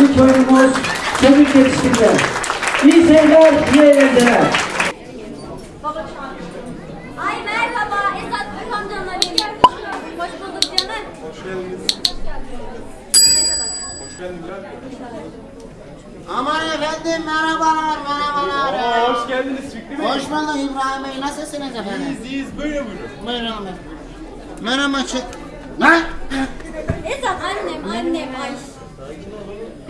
ilk oyunumuz kemik yetiştirme. İyi seyirler, iyi eğlenceler. Ay merhaba Esat Gül amcanla benim. Hoş bulduk canım. Aman efendim merhabalar merhabalar. Aa, hoş geldiniz Fikri Bey. Hoş bulduk İbrahim Bey nasılsınız efendim? İyiyiz, iyiyiz. Böyle buyurun. Buyurun efendim. Merhaba çık. Lan! Esat annem annem ay.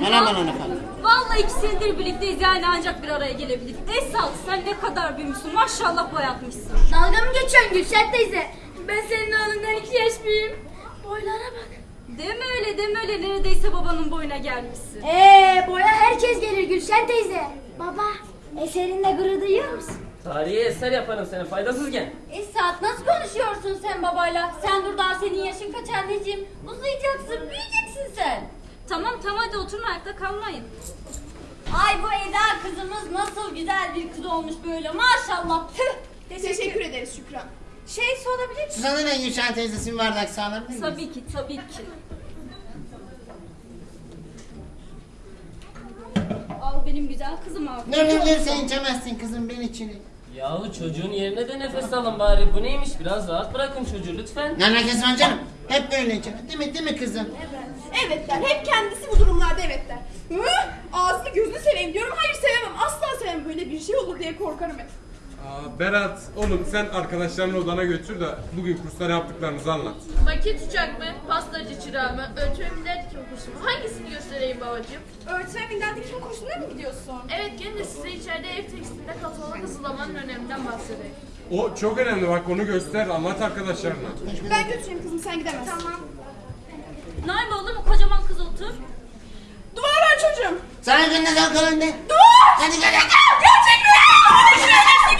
Merhabalar efendim. Vallahi iki senedir birlikteyiz yani ancak bir araya gelebildik. Esat sen ne kadar büyümüşsün maşallah boyatmışsın. Dalga mı geçiyorsun Gülşen teyze? Ben senin oğlundan iki yaş büyüğüm. Boylara bak. Deme öyle deme öyle neredeyse babanın boyuna gelmişsin. Ee, boya herkes gelir Gülşen teyze. Baba, eserinde gurur duyuyor musun? Tarihi eser yaparım seni faydasız gen. Esat nasıl konuşuyorsun sen babayla? Sen dur daha senin yaşın kaç anneciğim? Uzayacaksın büyüyeceksin sen. Tamam tamam hadi oturun ayakta kalmayın. Ay bu Eda kızımız nasıl güzel bir kız olmuş böyle maşallah. Tüh. Teşekkür ederiz Şükran. Şey sorabilir miyim? Susan'ın en Gülşen teyzesinin bardak sağlar mısınız? Tabii ki tabii ki. Al benim güzel kızım al. Dur dur sen içemezsin kızım ben içini. Yahu çocuğun yerine de nefes alın bari. Bu neymiş? Biraz rahat bırakın çocuğu lütfen. Ne var canım? Hep böyle içer. Değil mi değil mi kızım? Evet der. Hep kendisi bu durumlarda evet der. Hı? Ağzını gözünü seveyim diyorum. Hayır sevemem. Asla sevemem. Böyle bir şey olur diye korkarım hep. Aa, Berat, oğlum sen arkadaşlarını odana götür de bugün kursta ne yaptıklarınızı anlat. Maket uçak mı? Pastacı çırağı mı? Ölçme minder dikme kursu mu? Hangisini göstereyim babacığım? Öğretmen minden dikme kursuna mı gidiyorsun? Evet gelin de size içeride ev tekstilinde katalog hazırlamanın öneminden bahsedeyim. O çok önemli bak onu göster, anlat arkadaşlarına. Ben götüreyim kızım sen gidemezsin. Tamam. Naim oğlum kocaman kız otur. Dua ver çocuğum. Sana günde kalk önünde. Dur! Hadi gel. Gerçekten!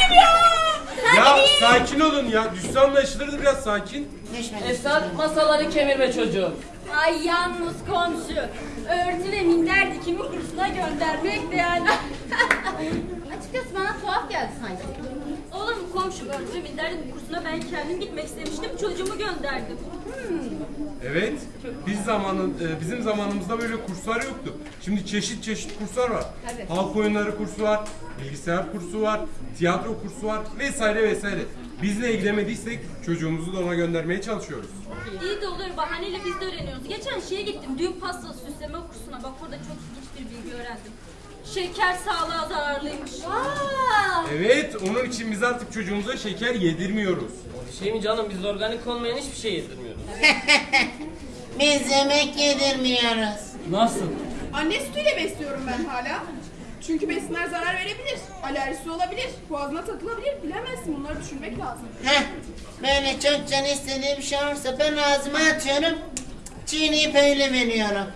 gibi ya! Ya sakin olun ya, düşse anlaşılırdı biraz sakin. Düşme. Esat masaları kemirme çocuğum. Ay yalnız komşu. Örtü ve minder dikimi kursuna göndermek de yani. Açıkçası bana tuhaf geldi sanki. Oğlum komşu örtü ve minder dikimi kursuna ben kendim gitmek istemiştim. Çocuğumu gönderdim. Evet, biz zamanın, e, bizim zamanımızda böyle kurslar yoktu. Şimdi çeşit çeşit kurslar var. Halk oyunları kursu var, bilgisayar kursu var, tiyatro kursu var vesaire vesaire. Biz ne ilgilemediysek çocuğumuzu da ona göndermeye çalışıyoruz. İyi de olur bahaneyle biz de öğreniyoruz. Geçen şeye gittim düğün pastası süsleme kursuna. Bak orada çok ilginç bir bilgi öğrendim. Şeker sağlığa zararlıymış. Evet, onun için biz artık çocuğumuza şeker yedirmiyoruz. Şey mi canım biz organik olmayan hiçbir şey yedirmiyoruz. Biz yemek yedirmiyoruz. Nasıl? Anne sütüyle besliyorum ben hala. Çünkü besinler zarar verebilir. Alerjisi olabilir. Boğazına takılabilir. Bilemezsin. Bunları düşünmek lazım. Heh. Böyle çok can istediği bir şey olursa ben ağzıma atıyorum. Çiğneyip öyle veriyorum.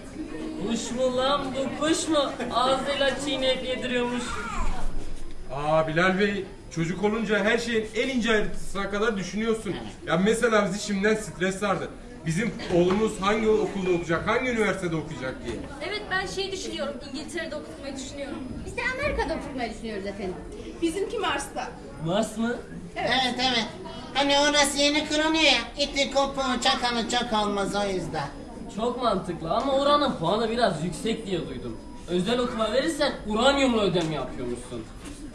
Kuş mu lan bu kuş mu? Ağzıyla çiğneyip yediriyormuş. Aa Bilal Bey, çocuk olunca her şeyin en ince ayrıntısına kadar düşünüyorsun. Ya mesela bizi şimdiden stres sardı. Bizim oğlumuz hangi okulda okuyacak, hangi üniversitede okuyacak diye. Evet ben şey düşünüyorum. İngiltere'de okutmayı düşünüyorum. Biz de Amerika'da okutmayı düşünüyoruz efendim. Bizimki Mars'ta. Mars mı? Evet evet. Hani orası yeni kırılıyor ya. İti kopuğu çakalı çok olmaz o yüzden. Çok mantıklı ama oranın puanı biraz yüksek diye duydum. Özel okuma verirsen uranyumla ödeme yapıyormuşsun.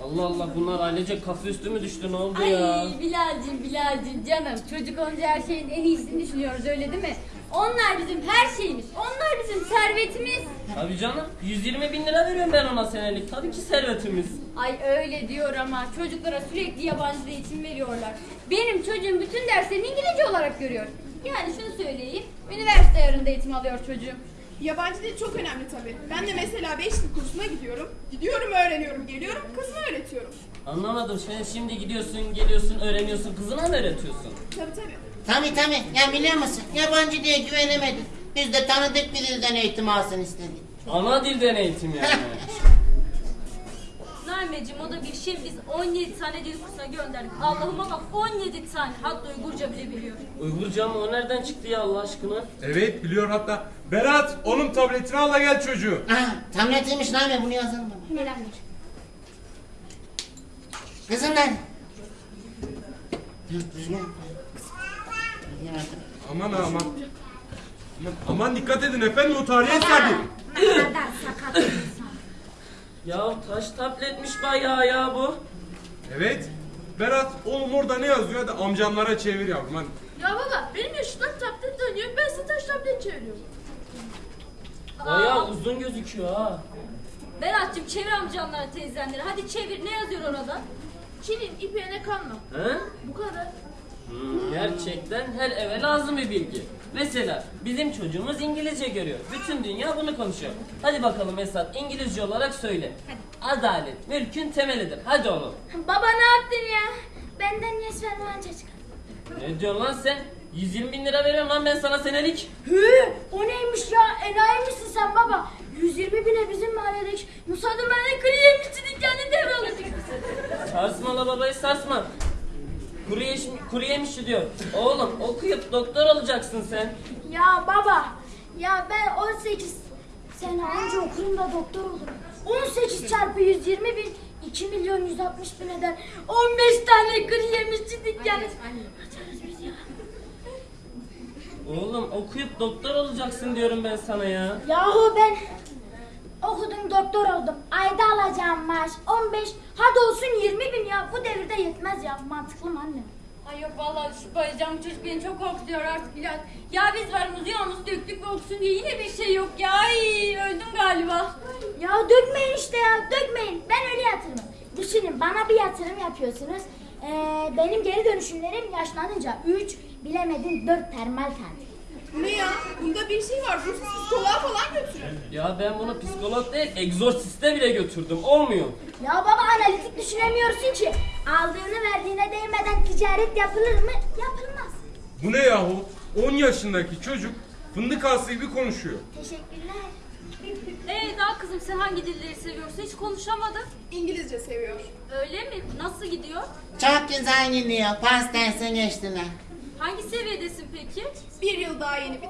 Allah Allah bunlar ailecek kafa üstü mü düştü ne oldu ya? Ay Bilal'cim Bilal'cim canım çocuk olunca her şeyin en iyisini düşünüyoruz öyle değil mi? Onlar bizim her şeyimiz. Onlar bizim servetimiz. Tabii canım 120 bin lira veriyorum ben ona senelik. Tabii ki servetimiz. Ay öyle diyor ama çocuklara sürekli yabancı eğitim veriyorlar. Benim çocuğum bütün derslerini İngilizce olarak görüyor. Yani şunu söyleyeyim, üniversite ayarında eğitim alıyor çocuğum. Yabancı dil çok önemli tabii. Ben de mesela 5 dil kursuna gidiyorum. Gidiyorum, öğreniyorum, geliyorum, kızıma öğretiyorum. Anlamadım sen şimdi gidiyorsun geliyorsun öğreniyorsun kızına mı öğretiyorsun? Tabii tabii. Tabi tabi. Ya biliyor musun? Yabancı diye güvenemedik. Biz de tanıdık bir dilden eğitim alsın istedik. Ana dilden eğitim yani. Naimeciğim o da bir şey. Biz 17 tane dil kursuna gönderdik. Allah'ıma bak 17 tane. Hatta Uygurca bile biliyor. Uygurca mı o nereden çıktı ya Allah aşkına? Evet biliyor hatta. Berat, onun tabletini al da gel çocuğu. Ha, tabletiymiş lan ya bunu yazalım baba. Nedendir? Kızım artık. Aman ha, aman. Aman, dikkat edin efendim o tarihi eserdi. Ne kadar sakat. Ya taş tabletmiş bayağı ya bu. Evet. Berat oğlum orada ne yazıyor? Hadi amcamlara çevir yavrum hadi. Ya baba benim yaşımda tablet dönüyor. Ben size taş tablet çeviriyorum. Bayağı uzun gözüküyor ha. Berat'cığım çevir amcanlara teyzenleri. Hadi çevir ne yazıyor orada? Çin'in ipeğine kanma. He? Bu kadar. Hmm, gerçekten her eve lazım bir bilgi. Mesela bizim çocuğumuz İngilizce görüyor. Bütün dünya bunu konuşuyor. Hadi bakalım Esat İngilizce olarak söyle. Adalet mülkün temelidir. Hadi oğlum. Baba ne yaptın ya? Benden yes verme çocuk. Ne diyorsun lan sen? 120 bin lira veriyorum lan ben sana senelik. Hı, o neymiş ya? Enayi misin sen baba? 120 bine bizim mahalledeki Musa Duman'ın kuru yemişçi dükkanı devralacak. Sarsma la babayı sarsma. Kuru, yeş, kuru yemişçi diyor. Oğlum okuyup doktor olacaksın sen. Ya baba, ya ben 18 sene önce okurum da doktor olurum. 18 çarpı 120 bin, 2 milyon 160 bin eder. 15 tane kuru yemişçi dükkanı. Açarız biz ya. Oğlum okuyup doktor olacaksın diyorum ben sana ya. Yahu ben okudum doktor oldum. Ayda alacağım maaş 15 hadi olsun 20 bin ya. Bu devirde yetmez ya mantıklı mı anne? Ay yok vallahi şu bayılacağım bu çocuk beni çok korkutuyor artık Bilal. Ya biz varımızı yalnız döktük ve okusun diye yine bir şey yok ya. Ay öldüm galiba. Ya dökmeyin işte ya dökmeyin. Ben öyle yatırmam. Düşünün bana bir yatırım yapıyorsunuz. Ee, benim geri dönüşümlerim yaşlanınca 3 bilemedin 4 termal tane. Ne ya? Bunda bir şey var. Ruhsuz psikoloğa falan götürün. Ya ben bunu psikolog değil egzorsiste bile götürdüm. Olmuyor. Ya baba analitik düşünemiyorsun ki. Aldığını verdiğine değmeden ticaret yapılır mı? Yapılmaz. Bu ne yahu? 10 yaşındaki çocuk fındık ağası gibi konuşuyor. Teşekkürler. Ee daha kızım sen hangi dilleri seviyorsun? Hiç konuşamadın. İngilizce seviyor. Öyle mi? Nasıl gidiyor? Çok güzel gidiyor. Pas derse geçtiler. Hangi seviyedesin peki? Bir yıl daha yeni bitti.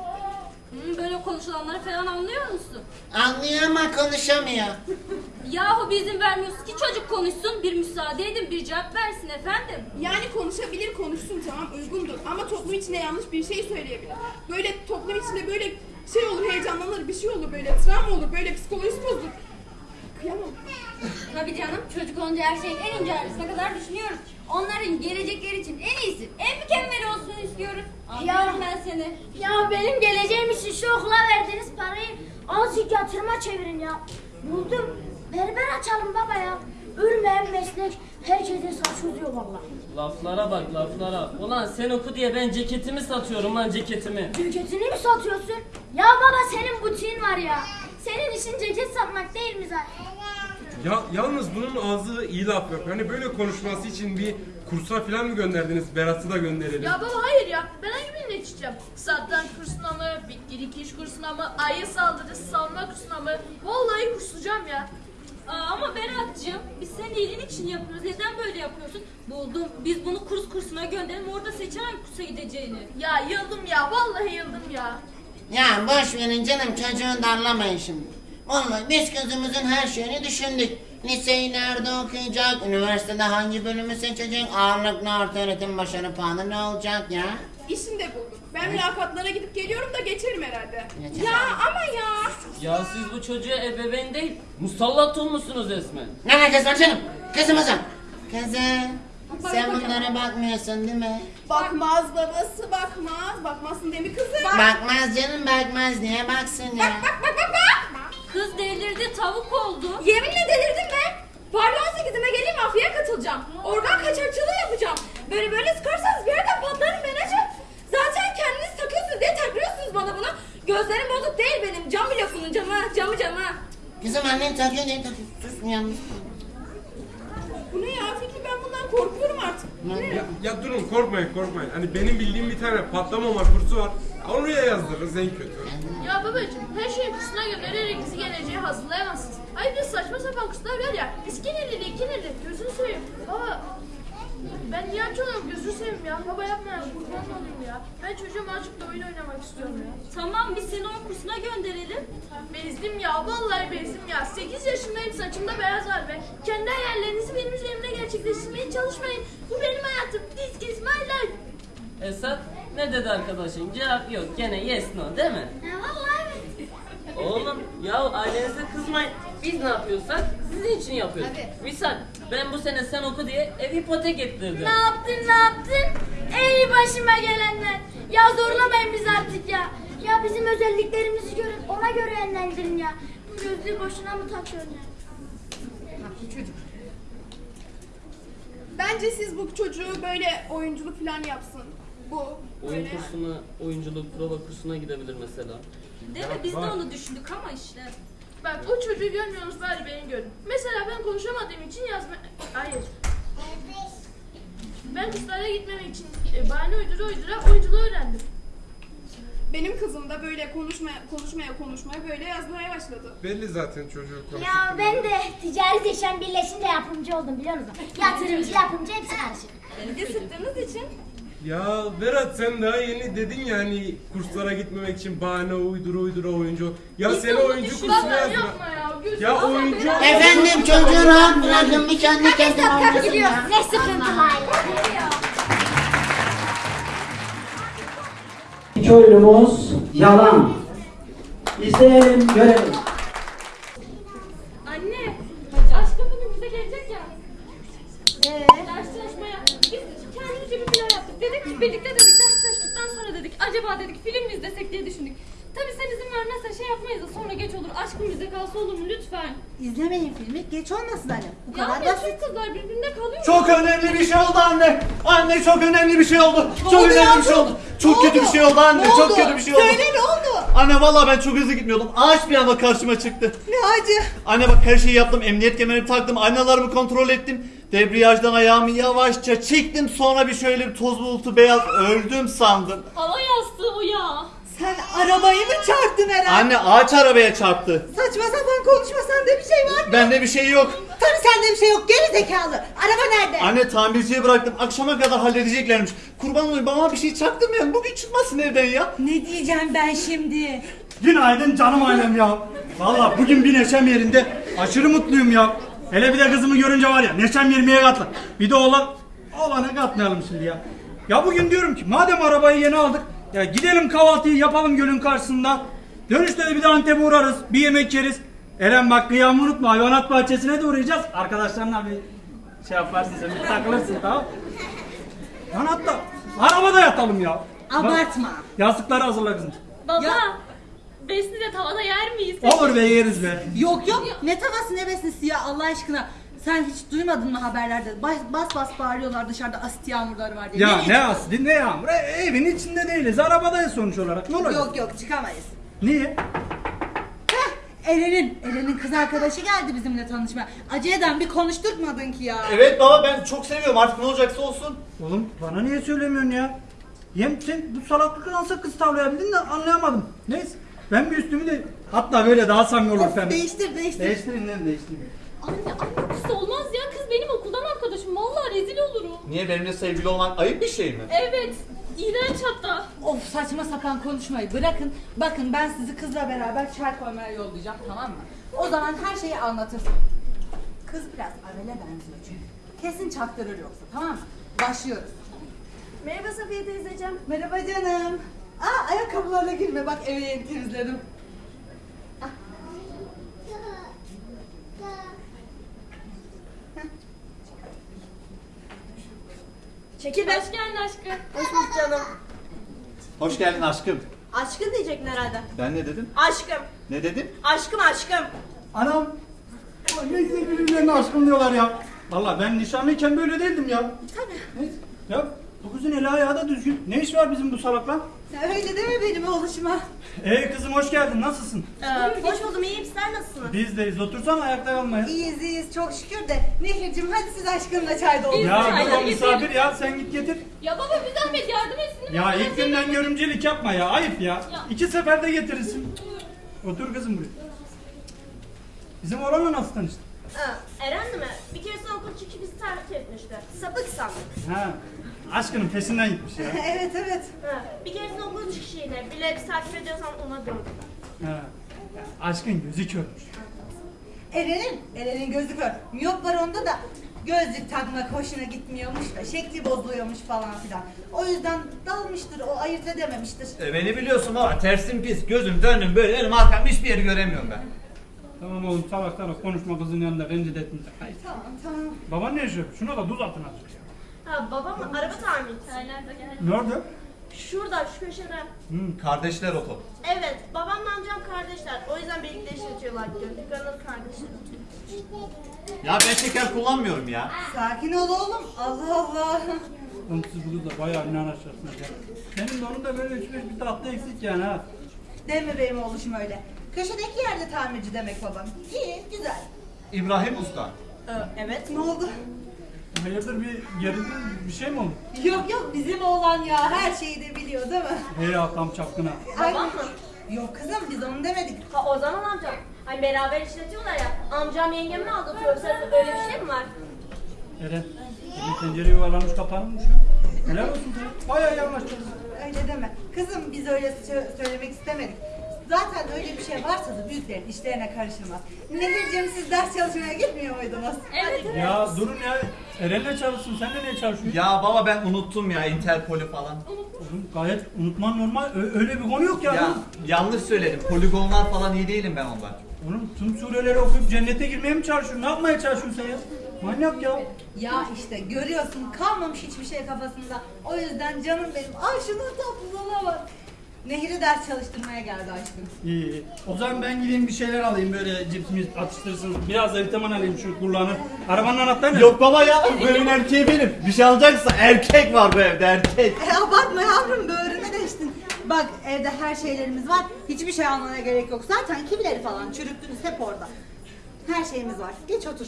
Hmm, böyle konuşulanları falan anlıyor musun? Anlıyor ama konuşamıyor. Yahu bir izin vermiyorsun ki çocuk konuşsun. Bir müsaade edin bir cevap versin efendim. Yani konuşabilir konuşsun tamam uygundur ama toplum içinde yanlış bir şey söyleyebilir. Böyle toplum içinde böyle şey olur heyecanlanır bir şey olur böyle travma olur böyle psikolojisi bozulur. Kıyamam. Tabii canım çocuk olunca her şeyin en ince ayrıntısına kadar düşünüyoruz. Onların gelecekleri için en iyisi, en mükemmeli olsun istiyoruz. Anlıyorum ben seni. Ya benim geleceğim için şu okula verdiğiniz parayı azıcık yatırıma çevirin ya. Buldum. Berber açalım baba ya. Ölmeyen meslek. Herkesin saçı uzuyor vallahi. Laflara bak laflara. Ulan sen oku diye ben ceketimi satıyorum lan ceketimi. Ceketini mi satıyorsun? Ya baba senin butiğin var ya. Senin işin ceket satmak değil mi zaten? Ya yalnız bunun ağzı iyi laf yapıyor. Hani böyle konuşması için bir kursa falan mı gönderdiniz? Berat'ı da gönderelim. Ya baba hayır ya. Ben hangi birine yetişeceğim? Satranç kursuna mı? Bitki dikiş kursuna mı? Ayı saldırısı savunma kursuna mı? Vallahi kurslayacağım ya. Aa, ama Berat'cığım biz senin iyiliğin için yapıyoruz. Neden böyle yapıyorsun? Buldum. Biz bunu kurs kursuna gönderelim. Orada seçer hangi kursa gideceğini. Ya yıldım ya. Vallahi yıldım ya. Ya boş verin canım çocuğu darlamayın şimdi. Vallahi biz kızımızın her şeyini düşündük. Liseyi nerede okuyacak, üniversitede hangi bölümü seçecek, ağırlıklı orta öğretim başarı puanı ne olacak ya? İşini de buldum. Ben mülakatlara gidip geliyorum da geçerim herhalde. Geçer. Ya ama ya. Ya siz bu çocuğa ebeveyn değil musallat olmuşsunuz resmen. Ne alakası var canım? Kızımızın. Kızım, sen bunlara bakmıyorsun değil mi? Bakmaz babası bakmaz. Bakmazsın değil mi kızım? Bakmaz canım bakmaz diye baksın ya. Bak bak bak bak. Kız delirdi tavuk oldu. Yeminle delirdim be. Pardon 18'ime geleyim mafyaya katılacağım. Organ kaçakçılığı yapacağım. Böyle böyle sıkarsanız bir yerden patlarım ben hacı. Zaten kendiniz takıyorsunuz diye takıyorsunuz bana bunu. Gözlerim bozuk değil benim. Cam bile bunun camı. Camı camı. Kızım annen takıyor diye takıyor. Sus yalnız. Bu ne ya Fikri ben bundan korkuyorum artık. Ya, ya durun korkmayın korkmayın. Hani benim bildiğim bir tane patlamama kursu var. Oraya yazdırırız en kötü. Ya babacığım her şeyi kursuna göndererek bizi geleceğe hazırlayamazsınız. Ay bir saçma sapan kurslar var ya. İskinirli, ikinirli. Gözünü seveyim. Baba ben niye açıyorum gözünü seveyim ya. Baba yapma ya kurban olayım ya. Ben çocuğum açıp da oyun oynamak istiyorum ya. Tamam biz seni o kursuna gönderelim. Bezdim ya vallahi bezdim ya. 8 yaşındayım saçımda beyaz var be. Kendi hayallerinizi benim üzerimde gerçekleştirmeye çalışmayın. Bu benim hayatım. This is my life. Esat ne dedi arkadaşın? Cevap yok. Gene yes no değil mi? Ya vallahi. Oğlum ya ailenize kızmayın. Biz ne yapıyorsak sizin için yapıyoruz. Misal ben bu sene sen oku diye ev ipotek ettirdim. Ne yaptın ne yaptın? Ey başıma gelenler. Ya zorlamayın bizi artık ya. Ya bizim özelliklerimizi görün ona göre yönlendirin ya. Bu gözlüğü boşuna mı takıyorsun ya? Bence siz bu çocuğu böyle oyunculuk falan yapsın. Bu Oyun böyle. kursuna, oyunculuk, prova kursuna gidebilir mesela. Değil mi? Biz de onu düşündük ama işte. Bak o çocuğu görmüyorsunuz bari beni görün. Mesela ben konuşamadığım için yazma... Hayır. Ben kurslara gitmemek için e, bahane uydura uydura oyunculuğu öğrendim. Benim kızım da böyle konuşmaya konuşmaya konuşmaya böyle yazmaya başladı. Belli zaten çocuğu Ya ben de ticaret yaşam birleşince yapımcı oldum biliyor musun? Yatırımcı yapımcı hepsi karışık. Bilgi sıktığınız için Ya Berat sen daha yeni dedin ya hani kurslara gitmemek için bahane uydura uydura oyuncu. Ya seni oyuncu kursuna yapma ya. Oyuncu- Efendim çocuğu rahat bırakın bir kendi kendine oynasın ya. Ne sıkıntılı aile. İki oyunumuz yalan. İzleyelim, görelim. Anne, aşkım bugün bize gelecek ya. Ee? Ders çalışmaya. Biz kendimizce bir plan yaptık. Dedik ki birlikte dedik ders çalıştıktan sonra dedik acaba dedik film mi izlesek diye düşündük. Tabii sen izin vermezsen şey yapmayız da sonra geç olur. Aşkım bize kalsa olur mu lütfen? İzlemeyin filmi. Geç olmasın anne. Bu Ya kadar ne basit. Türk kızlar birbirine kalıyor. Çok önemli bir şey oldu anne. Anne çok önemli bir şey oldu. çok oldu önemli yavrum? bir şey oldu. Çok Ne kötü oldu? bir şey oldu anne. Ne çok oldu? kötü bir şey oldu. Söyle ne oldu? Anne vallahi ben çok hızlı gitmiyordum. Ağaç bir anda karşıma çıktı. Ne acı. Anne bak her şeyi yaptım. Emniyet kemerimi taktım. Aynalarımı kontrol ettim. Debriyajdan ayağımı yavaşça çektim. Sonra bir şöyle bir toz bulutu beyaz öldüm sandım. Hava yastığı o ya. Sen arabayı mı çarptın herhalde? Anne ağaç arabaya çarptı. Saçma sapan konuşma sende bir şey var mı? Bende bir şey yok. Tabii sende bir şey yok. Geri zekalı. Araba nerede? Anne tamirciye bıraktım. Akşama kadar halledeceklermiş. Kurban olayım bana bir şey çaktırmayın. Bugün çıkmasın evden ya. Ne diyeceğim ben şimdi? Günaydın canım ailem ya. Valla bugün bir neşem yerinde. Aşırı mutluyum ya. Hele bir de kızımı görünce var ya neşem yermeye katla. Bir de oğlan, oğlana katmayalım şimdi ya. Ya bugün diyorum ki madem arabayı yeni aldık. Ya gidelim kahvaltıyı yapalım gölün karşısında. Dönüşte de bir de Antep'e uğrarız. Bir yemek yeriz. Eren bak kıyamı unutma hayvanat bahçesine de uğrayacağız. Arkadaşlarına bir şey yaparsın sen bir takılırsın tamam. Lan hatta arabada yatalım ya. Abartma. Yastıkları hazırla kızım. Baba, Ya. besni de tavada yer miyiz? Olur be yeriz be. Yok yok. Ne tavası ne besnesi ya Allah aşkına. Sen hiç duymadın mı haberlerde? Bas bas, bas bağırıyorlar dışarıda asit yağmurları var diye. Ya ne çıkıyorsun? asli ne yağmur. E, evin içinde değiliz. Arabadayız sonuç olarak. Ne olacak? Yok yok çıkamayız. Niye? Eren'in, Eren'in kız arkadaşı geldi bizimle tanışmaya. Aceleden bir konuşturtmadın ki ya. Evet baba ben çok seviyorum artık ne olacaksa olsun. Oğlum bana niye söylemiyorsun ya? Hem sen bu salaklıkla nasıl kız tavlayabildin de anlayamadım. Neyse ben bir üstümü de hatta böyle daha samimi olur Of, değiştir değiştir. Değiştirin lan değiştirin. Anne, anne kız olmaz ya. Kız benim okuldan arkadaşım. Vallahi rezil olurum. Niye benimle sevgili olmak ayıp bir şey mi? Evet, iğrenç hatta. Of saçma sapan konuşmayı bırakın. Bakın ben sizi kızla beraber çay koymaya yollayacağım tamam mı? O zaman her şeyi anlatırsın. Kız biraz Avel'e benziyor çünkü. Kesin çaktırır yoksa tamam mı? Başlıyoruz. Merhaba Safiye teyzeciğim. Merhaba canım. Aa ayakkabılarla girme bak evi yeni temizledim. Çekil be. Hoş geldin aşkım. Hoş bulduk canım. Hoş geldin aşkım. Aşkın diyecektin herhalde. Ben ne dedim? Aşkım. Ne dedim? Aşkım aşkım. Anam. Ulan Ne güzel birbirlerine aşkım diyorlar ya. Valla ben nişanlıyken böyle değildim ya. Tabii. Neyse. Ya bu kızın eli ayağı da düzgün. Ne iş var bizim bu salakla? Öyle deme benim oğluşuma. Ee kızım hoş geldin. Nasılsın? Ee, hoş buldum iyiyim sen nasılsın? Biz deyiz. Otursana ayakta kalmaya. İyiyiz iyiyiz çok şükür de. Nehir'cim hadi siz aşkınla çay doldurun. Ya o getir. misafir ya sen git getir. Ya baba bir zahmet yardım etsin. Ya ilk günden görümcelik yapma ya ayıp ya. İki seferde getirirsin. Otur kızım buraya. Bizim oğlanla nasıl tanıştın? Eren mi? Bir keresinde okul çıkışı bizi terk etmişti. Sapık sandık. Ha, aşkının peşinden gitmiş ya. evet evet. Ha, bir keresinde okul çıkışı yine. Bile bir takip ediyorsan ona. Ha. ya Aşkın gözü körmüş. Eren'in, Eren'in gözü kör. Miyop var onda da. Gözlük takmak hoşuna gitmiyormuş da şekli bozuluyormuş falan filan. O yüzden dalmıştır o ayırt edememiştir. E, beni biliyorsun baba tersim pis. Gözüm döndüm böyle elim arkam hiçbir yeri göremiyorum ben. Tamam oğlum salak salak konuşma kızın yanında rencide etme. Hayır. Tamam tamam. Baban ne yaşıyor? Şuna da tuz atın azıcık. Ha babam araba tamircisi. Nerede? Şurada şu köşede. Hmm, kardeşler oto. Evet babamla amcam kardeşler. O yüzden birlikte işletiyorlar. Gönül kardeşler. Ya ben şeker kullanmıyorum ya. Sakin ol oğlum. Allah Allah. Oğlum siz bu kızla bayağı inanaşacaksınız ya. Senin de onun da böyle üç beş bir tatlı eksik yani ha. Deme benim oğluşum öyle. Köşedeki yerde tamirci demek babam. İyi, güzel. İbrahim Usta. Ee, evet, ne oldu? Hayırdır bir gerildin bir şey mi oldu? Yok yok bizim oğlan ya her şeyi de biliyor değil mi? Hey ya tam çapkına. Babam mı? Yok kızım biz onu demedik. Ha o zaman amcam. Hani beraber işletiyorlar ya. Amcam yengemi? Sen öyle bir şey mi var? Eren, senin tencere yuvarlanmış kapanmış ya. Helal olsun sana. Bayağı yavaşladın. Öyle deme. Kızım biz öyle sö- söylemek istemedik. Zaten öyle bir şey varsa da büyüklerin işlerine karışılmaz. Nehir'cim siz ders çalışmaya gitmiyor muydunuz? Evet evet. Ya durun ya. Eren'le çalışsın, sen de niye çalışıyorsun? Ya baba ben unuttum ya Interpol'ü falan. Oğlum gayet unutman normal. Ö- öyle bir konu yok ya. Ya yanlış söyledim. Poligonlar falan iyi değilim ben ondan. Oğlum tüm sureleri okuyup cennete girmeye mi çalışıyorsun? Ne yapmaya çalışıyorsun sen ya? Manyak ya. Ya işte görüyorsun kalmamış hiçbir şey kafasında. O yüzden canım benim. Ay şunun tatlılığına bak. Nehir'i ders çalıştırmaya geldi aşkım. İyi iyi. O zaman ben gideyim bir şeyler alayım böyle cips mis atıştırsın. Biraz da vitamin alayım şu kulağını. Arabanın anahtarı ne? Yok baba ya bu evin erkeği benim. Bir şey alacaksa erkek var bu evde erkek. E abartma yavrum böğrüne değiştin. Bak evde her şeylerimiz var. Hiçbir şey almana gerek yok. Zaten kibileri falan çürüttünüz hep orada. Her şeyimiz var. Geç otur.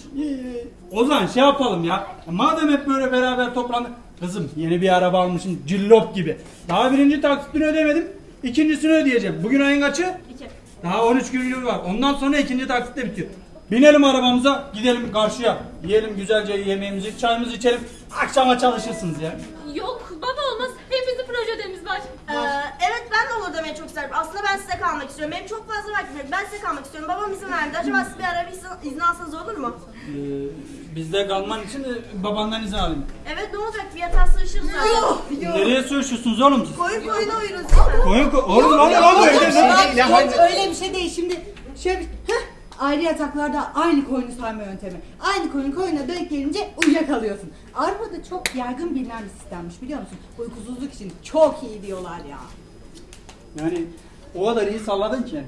O zaman şey yapalım ya. Madem hep böyle beraber toplandık. Kızım yeni bir araba almışsın cillop gibi. Daha birinci taksitini ödemedim. İkincisini ödeyeceğim. Bugün ayın kaçı? İki. Daha 13 gün var. Ondan sonra ikinci taksit de bitiyor. Binelim arabamıza gidelim karşıya. Yiyelim güzelce yemeğimizi, çayımızı içelim. Akşama çalışırsınız ya. Yok baba olmaz. Hepimizin proje ödevimiz var. Ee, evet ben de olur demeye çok isterim. Aslında ben size kalmak istiyorum. Benim çok fazla vaktim yok. Ben size kalmak istiyorum. Babam izin verdi. Acaba siz bir ara bir izin, izin alsanız olur mu? Ee, bizde kalman için e, babandan izin alayım. Evet ne olacak? Bir yatağa sığışırız zaten. Nereye sığışıyorsunuz oğlum siz? Koyun koyuna uyuruz değil mi? Koyun koy. Oğlum lan lan bu evde ne? Yok, öyle bir şey değil. Şimdi şöyle bir... Heh, ayrı yataklarda aynı koyunu sayma yöntemi. Aynı koyun koyuna denk gelince uyuyakalıyorsun. Avrupa'da çok yaygın bilinen bir sistemmiş biliyor musun? Uykusuzluk için çok iyi diyorlar ya. Yani o kadar iyi salladın ki.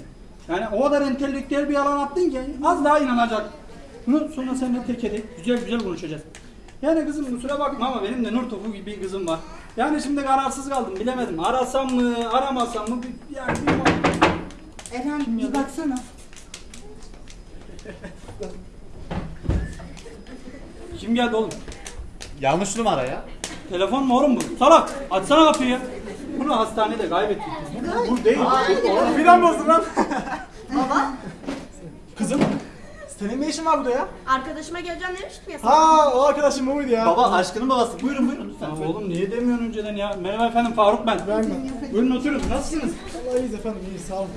Yani o kadar entelektüel bir yalan attın ki az daha inanacak. Bunu sonra seninle tek tek güzel güzel konuşacağız. Yani kızım kusura bakma ama benim de nur topu gibi bir kızım var. Yani şimdi kararsız kaldım bilemedim. Arasam mı aramasam mı bir, yani bir Eren bir baksana. Kim geldi oğlum? Yanlış numara ya. Telefon mu oğlum bu? Salak açsana kapıyı ya. Bunu hastanede kaybettik. Bu, bu değil. Bu, Filan bozdun lan. Baba Kızım. Senin ne işin var burada ya? arkadaşıma geleceğim demiştim ya sana. Ha o arkadaşım buydu ya. Baba aşkının babası. Buyurun buyurun lütfen. Ya oğlum niye demiyorsun önceden ya? Merhaba efendim Faruk ben. Ben mi? Buyurun oturun. Nasılsınız? Vallahi iyiyiz efendim iyiyiz sağ olun.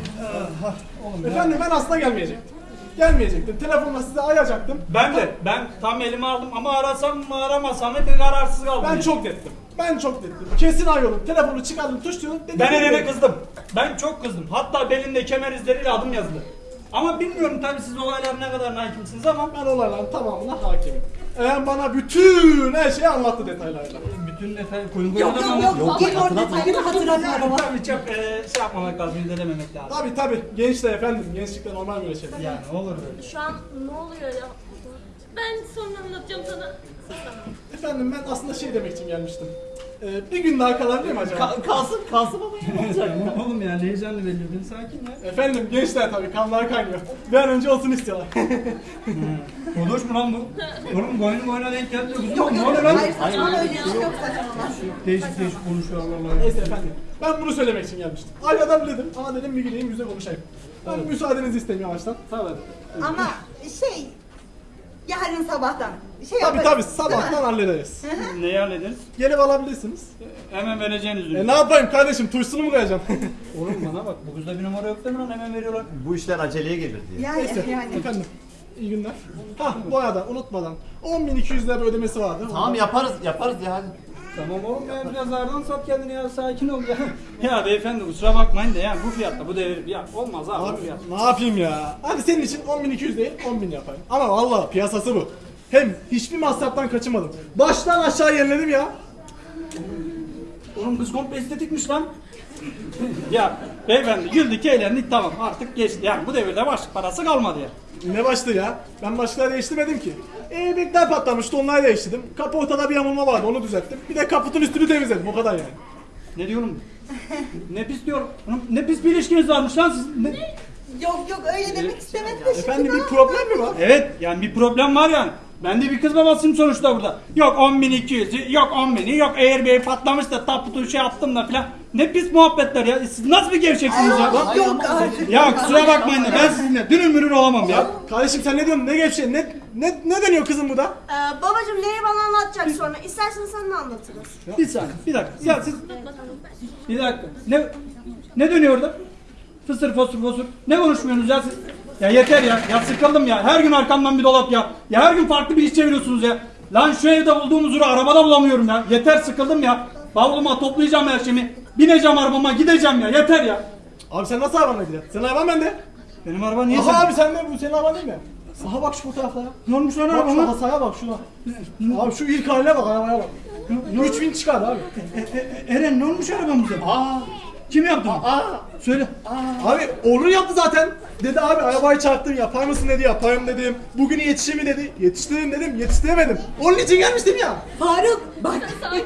Ah, Oğlum efendim ben aslında gelmeyecektim. Gelmeyecektim. Telefonla size arayacaktım. Ben de. Ben tam elime aldım ama arasam mı aramasam mı bir kararsız kaldım. Ben çok dettim. Ben çok dettim. Kesin arıyordum. Telefonu çıkardım tuşluyorum. Dedim Ben Eren'e kızdım. Ben çok kızdım. Hatta belinde kemer izleriyle adım yazdı. Ama bilmiyorum tabii siz olaylara ne kadar hakimsiniz ama Ben olayların tamamına hakimim. Eren bana bütün her şeyi anlattı detaylarıyla. Bütün detay koyun Yok koyun yok yok. Gel orada detayını hatırlatma baba. Tabii çok e, şey yapmamak lazım, izlememek lazım. Tabi tabi gençler efendim. Gençlikte normal böyle şeyler. Yani ne olur böyle. Şu an ne oluyor ya? Ben sonra anlatacağım sana. Efendim ben aslında şey demek için gelmiştim. Ee, bir gün daha kalabilir mi acaba? Ka- kalsın kalsın baba ya. ne olacak? Oğlum ya heyecanlı belli. Sakin ya. Efendim gençler tabii kanlar kaynıyor. Bir an önce olsun istiyorlar. Konuş mu lan bu? Oğlum boynu boyuna denk geldi. Kızım Yok ne yok oluyor yok. lan? Hayır saçmalama öyle iş yok saçmalama. Değişik değişik konuşuyor Allah Allah. Neyse efendim. Ben bunu söylemek için gelmiştim. Aynadan dedim ama dedim bir gideyim yüze konuşayım. Ben müsaadenizi isteyeyim yavaştan. Tabii. Ama şey yarın sabahtan şey Tabii yaparız. tabii sabahtan hallederiz. Neyi hallederiz? Gelip alabilirsiniz. Hemen vereceğiniz ürün. E ne yapayım kardeşim tuşsunu mu koyacağım? Oğlum bana bak bu kızda bir numara yok değil mi lan hemen veriyorlar. Bu işler aceleye gelir diye. Yani Neyse yani. efendim. İyi günler. Hah bu arada unutmadan 10.200 lira bir ödemesi vardı. Tamam yaparız yaparız ya hadi. Tamam oğlum ya biraz ağırdan sat kendini ya sakin ol ya. ya beyefendi kusura bakmayın da ya bu fiyatta bu devir ya olmaz abi, bu Abi fiyat. ne yapayım ya? Hadi senin için 10.200 değil 10.000 yapayım. Ama vallahi piyasası bu. Hem hiçbir masraftan kaçınmadım. Baştan aşağı yeniledim ya. Oğlum kız komple estetikmiş lan. Ya beyefendi güldük eğlendik tamam artık geçti yani bu devirde başlık parası kalmadı ya. Ne başlı ya? Ben başlığı değiştirmedim ki. Airbag'ler patlamıştı onları değiştirdim. Kapı ortada bir yamulma vardı onu düzelttim. Bir de kaputun üstünü temizledim o kadar yani. Ne diyorum? ne pis diyorum. Ne pis bir ilişkiniz varmış lan siz. Ne? Yok yok öyle demek istemedim de şimdi Efendim ne bir problem mi var? Evet yani bir problem var yani. Ben de bir kız babasıyım sonuçta burada. Yok 10.200'ü, yok 10.000'i, yok Airbnb patlamış da taputu şey yaptım da filan. Ne pis muhabbetler ya. Siz nasıl bir gevşeksiniz ya? Yok, yok artık. Ya kusura bakmayın da ben sizinle dünür mürür olamam ya. Kardeşim sen ne diyorsun? Ne gevşe? Ne ne ne deniyor kızım bu da? Ee, babacım neyi bana anlatacak sonra. İstersen sen de anlatırız. Bir saniye, bir dakika. Ya siz... Bir dakika. Ne ne dönüyor orada? Fısır fosur fosur. Ne konuşmuyorsunuz ya siz? Ya yeter ya. Ya sıkıldım ya. Her gün arkamdan bir dolap ya. Ya her gün farklı bir iş çeviriyorsunuz ya. Lan şu evde bulduğum huzuru arabada bulamıyorum ya. Yeter sıkıldım ya. Bavuluma toplayacağım her şeyimi. Bineceğim arabama gideceğim ya. Yeter ya. Abi sen nasıl arabanla gidiyorsun? Senin araban bende. Benim araba niye Aha sen? abi sen de bu senin araban değil mi? Aha bak şu fotoğraflara. Ne olmuş lan Bak şu arabama? hasaya bak şuna. Abi şu ilk haline bak arabaya bak. 3000 çıkar abi. E, e, Eren ne olmuş arabamıza? Aa. Kim yaptı? bunu? Aa. Söyle. Abi Orhun yaptı zaten. Dedi abi arabayı çarptım yapar mısın dedi yaparım dedim. Bugün yetişir mi dedi. Yetiştiririm dedim yetiştiremedim. Onun için gelmiştim ya. Faruk bak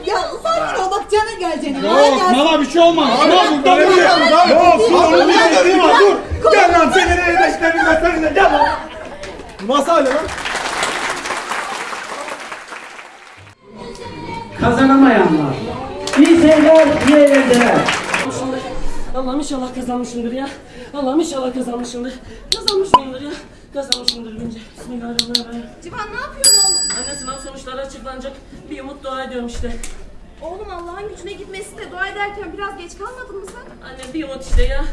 ya sakin ol bak cana geleceğine. Yok bana bir şey olmaz. Abi Ama bu buradan böyle buraya. yapmaz abi. Yok onun bir dediği var dur. Gel lan seni nereye beklerim ben seninle gel lan. Nasıl hali lan? Kazanamayanlar. İyi seyirler, iyi eğlenceler. Allah'ım inşallah kazanmışımdır ya. Allah'ım inşallah kazanmışımdır. Kazanmışımdır ya. Kazanmışımdır bence. Bismillahirrahmanirrahim. Civan ne yapıyorsun oğlum? Anne sınav sonuçları açıklanacak. Bir umut dua ediyorum işte. Oğlum Allah'ın gücüne gitmesi de dua ederken biraz geç kalmadın mı sen? Anne bir umut işte ya.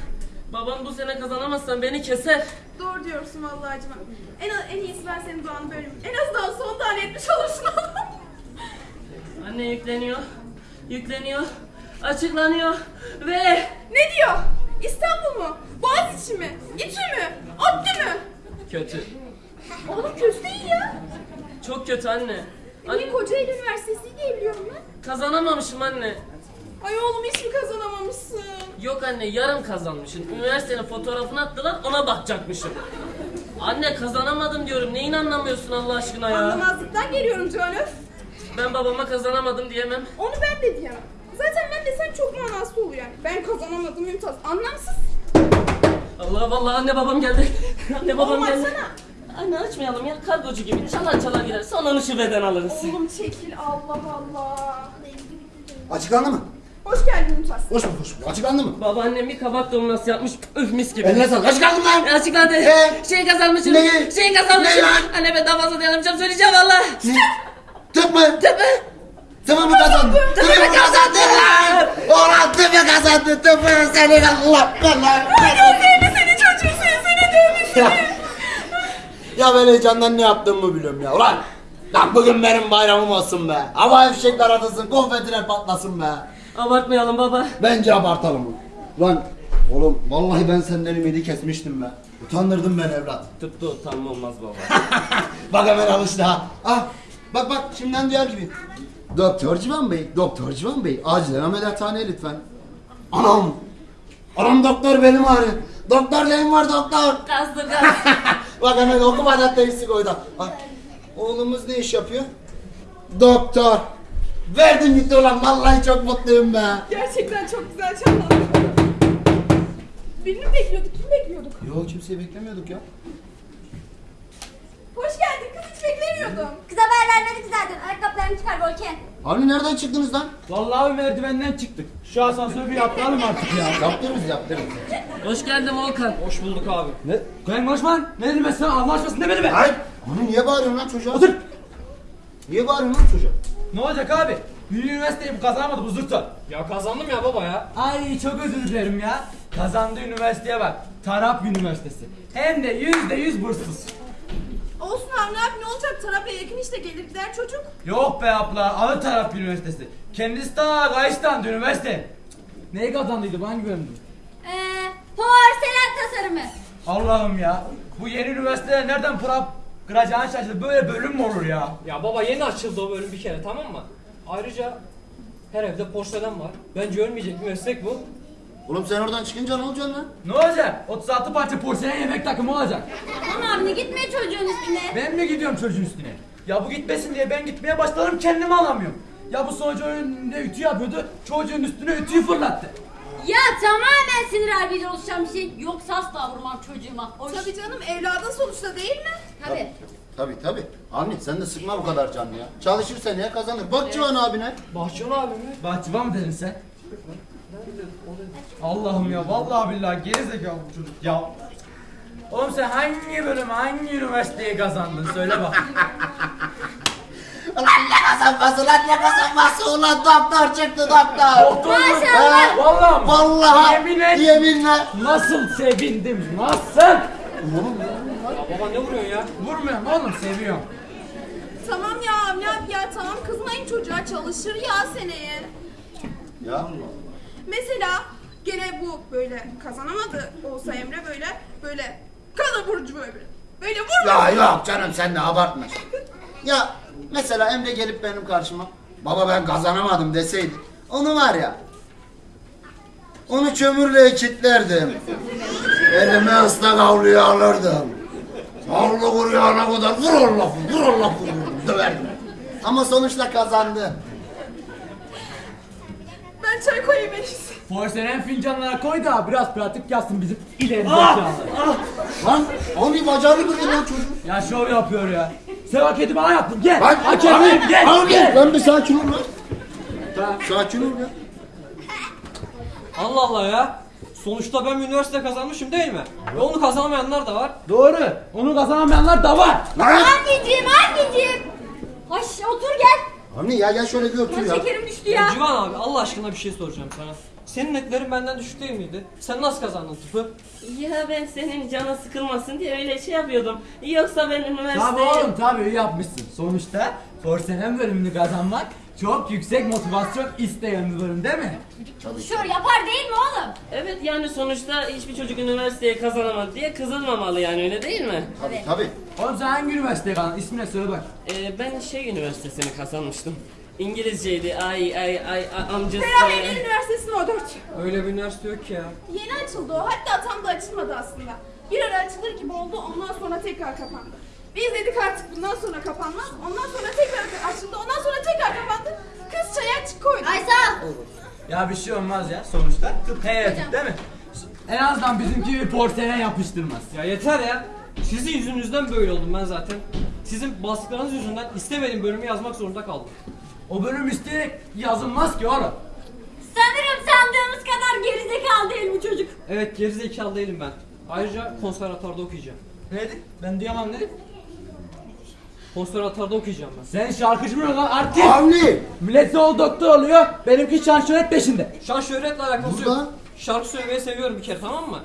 Babam bu sene kazanamazsan beni keser. Doğru diyorsun vallahi Civan. En, en iyisi ben senin duanı bölüm. En azından son tane etmiş olursun oğlum. Anne yükleniyor. Yükleniyor. Açıklanıyor. Ve ne diyor? İstanbul mu? Boğaziçi mi? İTÜ mü? ODTÜ mü? kötü. Oğlum kötü değil ya. Çok kötü anne. Anne Kocaeli Üniversitesi diye biliyorum ben. Kazanamamışım anne. Ay oğlum hiç mi kazanamamışsın? Yok anne yarım kazanmışım. Üniversitenin fotoğrafını attılar ona bakacakmışım. Anne kazanamadım diyorum. Neyin anlamıyorsun Allah aşkına ya? Anlamazlıktan geliyorum Civan öf. Ben babama kazanamadım diyemem. Onu ben de diyemem. Zaten ben desem çok manasız oluyor yani. Ben kazanamadım Mümtaz. Anlamsız. Allah vallahi anne babam geldi. anne babam Oğlum geldi. açsana. Anne açmayalım ya kargocu gibi çalar çalar gider. Sonra şubeden alırız. Oğlum çekil Allah Allah. Açıklandı mı? Hoş geldin Mümtaz. Hoş bulduk, hoş bulduk. Açıklandı mı? Babaannem bir kabak dolması yapmış. Öf mis gibi. Eline sağlık. Açıklandı lan? E, Açıkladı. Ee? Şey kazanmışım. Neyi? Şey kazanmışım. Ne lan? Anne ben daha fazla dayanamayacağım söyleyeceğim valla. Tıp mı? Tıp mı? Tıpı mı kazandın? Tıpı mı kazandın lan? Ulan tıpı kazandın. Tıpı senin Allah Allah. Seni seni çocuğu seni seni dövmüş. Ya, ya ben heyecandan ne yaptığımı biliyorum ya. Ulan Lan bugün benim bayramım olsun be. Hava fişekler atılsın, konfetiler patlasın be. Abartmayalım baba. Bence abartalım. Lan oğlum vallahi ben senden ümidi kesmiştim be. Utandırdın beni evlat. Tıpta utanma olmaz baba. Bak hemen alıştı ha. Ah bak bak şimdiden diğer gibi. Doktor Civan Bey, Doktor Civan Bey acilen ameliyathaneye lütfen. Anam. Anam doktor benim ağrıyor. Doktor neyim var doktor? Kastır. Bak hemen okumadan teşhisi koydu. Oğlumuz ne iş yapıyor? Doktor. Verdin gitti ulan vallahi çok mutluyum be. Gerçekten çok güzel çalmadın. Birini mi bekliyorduk? Kim bekliyorduk? Yo kimseyi beklemiyorduk ya. Hoş geldin kız hiç beklemiyordum. Kız haber vermedik zaten. Ayakkabılarını çıkar Volkan. Abi nereden çıktınız lan? Vallahi merdivenden çıktık. Şu asansörü bir yaptıralım artık ya. Yaptınız yaptınız. Hoş geldin Volkan. Hoş bulduk abi. Ne? Kayın Başman ne dedim ben sana anlaşmasın demedi mi? Hayır. Onu niye bağırıyorsun lan çocuğa? Otur. Niye bağırıyorsun lan çocuğa? Ne olacak abi? Bir üniversiteyi bu kazanamadı bu zırta. Ya kazandım ya baba ya. Ay çok özür dilerim ya. Kazandı üniversiteye bak. Tarap Üniversitesi. Hem de yüzde yüz burssuz. Buraya yakın işte gelir gider çocuk. Yok be abla, Alı Taraf Üniversitesi. Kendisi ta Kayıstan'da üniversite. Neyi kazandıydı, hangi bölümdü? Eee porselen tasarımı. Allah'ım ya. Bu yeni üniversitede nereden prap kıracağını şaşırdı. Böyle bölüm mü olur ya? Ya baba yeni açıldı o bölüm bir kere tamam mı? Ayrıca her evde porselen var. Bence ölmeyecek bir meslek bu. Oğlum sen oradan çıkınca ne olacaksın lan? Ne olacak? 36 parça porselen yemek takımı olacak. Aman çocuğun üstüne. Ben mi gidiyorum çocuğun üstüne? Ya bu gitmesin diye ben gitmeye başladım kendimi alamıyorum. Ya bu sonucu önünde ütü yapıyordu. Çocuğun üstüne ütüyü fırlattı. Ya tamamen sinir harbiyle oluşan bir şey. Yoksa asla vurmam çocuğuma. Hoş. Tabii canım evladın sonuçta değil mi? Tabii. Tabi tabi. Avni sen de sıkma bu kadar canını ya. Çalışır seneye kazanır. Bak Civan abine. Bahçıvan abi mi? Bahçıvan mı dedin sen? Allah'ım ya vallahi billahi gerizekalı bu çocuk ya. Oğlum sen hangi bölümü hangi üniversiteyi kazandın söyle bak. Ulan ne kazanması lan ne kazanması ulan doktor çıktı doktor. Doktor mu? He? Vallahi mı? Vallahi. Yemin et. Yeminle. Nasıl sevindim nasıl? Ya baba ne vuruyorsun ya? Vurmuyorum oğlum seviyorum. Tamam ya Avni ya tamam kızmayın çocuğa çalışır ya seneye. Ya. Mesela gene bu böyle kazanamadı olsa Emre böyle böyle kana burcu böyle. Böyle vurma. Ya yok canım sen de abartma. Ya mesela Emre gelip benim karşıma baba ben kazanamadım deseydi onu var ya onu kömürle kilitlerdim. Elime ıslak havluyu alırdım. Havlu kuruyana kadar vur lafı vur o lafı döverdim. Ama sonuçta kazandı. Ben çay koyayım en. Porselen fincanlara koy da biraz pratik yapsın bizim ileri Ah! zekalı. Lan abi bacağını kırdın lan çocuk. Ya şov yapıyor ya. Sen hak edip bana yaptın gel. Lan Hak edeyim gel. Abi gel. lan bir sakin ol lan. Sakin ol ya. Allah Allah ya. Sonuçta ben bir üniversite kazanmışım değil mi? Ve onu kazanamayanlar da var. Doğru. Onu kazanamayanlar da var. Anneciğim anneciğim. Anne ya gel şöyle bir otur Ulan ya. şekerim düştü ya. Civan abi Allah aşkına bir şey soracağım sana. Senin netlerin benden düşük değil miydi? Sen nasıl kazandın tıpı? Ya ben senin canın sıkılmasın diye öyle şey yapıyordum. Yoksa ben Tabii üniversiteye... oğlum tabii iyi yapmışsın. Sonuçta porselen bölümünü kazanmak çok yüksek motivasyon isteyen bölüm değil mi? Çalışıyor yapar değil mi oğlum? Evet yani sonuçta hiçbir çocuk üniversiteye kazanamadı diye kızılmamalı yani öyle değil mi? Tabii tabii. Oğlum sen hangi üniversiteye kazandın? İsmine söyle bak. Ee, ben şey üniversitesini kazanmıştım. İngilizceydi ay ay ay a- amcası. Ferahiye Üniversitesi'nin o dört. Öyle bir üniversite yok ki ya. Yeni açıldı o. Hatta tam da açılmadı aslında. Bir ara açılır gibi oldu ondan sonra tekrar kapandı. Biz dedik artık bundan sonra kapanmaz. Ondan sonra tekrar açıldı. Ondan sonra tekrar kapandı. Kız çaya açık koydu. Ay sağ ol. Ya bir şey olmaz ya sonuçta. Tıp heyetif değil mi? En azından bizimki bir porselen yapıştırmaz. Ya yeter ya. Sizin yüzünüzden böyle oldum ben zaten. Sizin baskılarınız yüzünden istemediğim bölümü yazmak zorunda kaldım. O bölüm isteyerek yazılmaz ki oğlum. Sanırım sandığımız kadar gerizekalı değil bu çocuk. Evet gerizekalı değilim ben. Ayrıca konservatuarda okuyacağım. Ne dedin? Ben duyamam dedim. Konservatuarda okuyacağım ben. Sen şarkıcı mı lan artist? Avni. Millet ol doktor oluyor. Benimki şanşöret peşinde. Şan şöhretle alakası Burada. yok. Şarkı söylemeyi seviyorum bir kere tamam mı?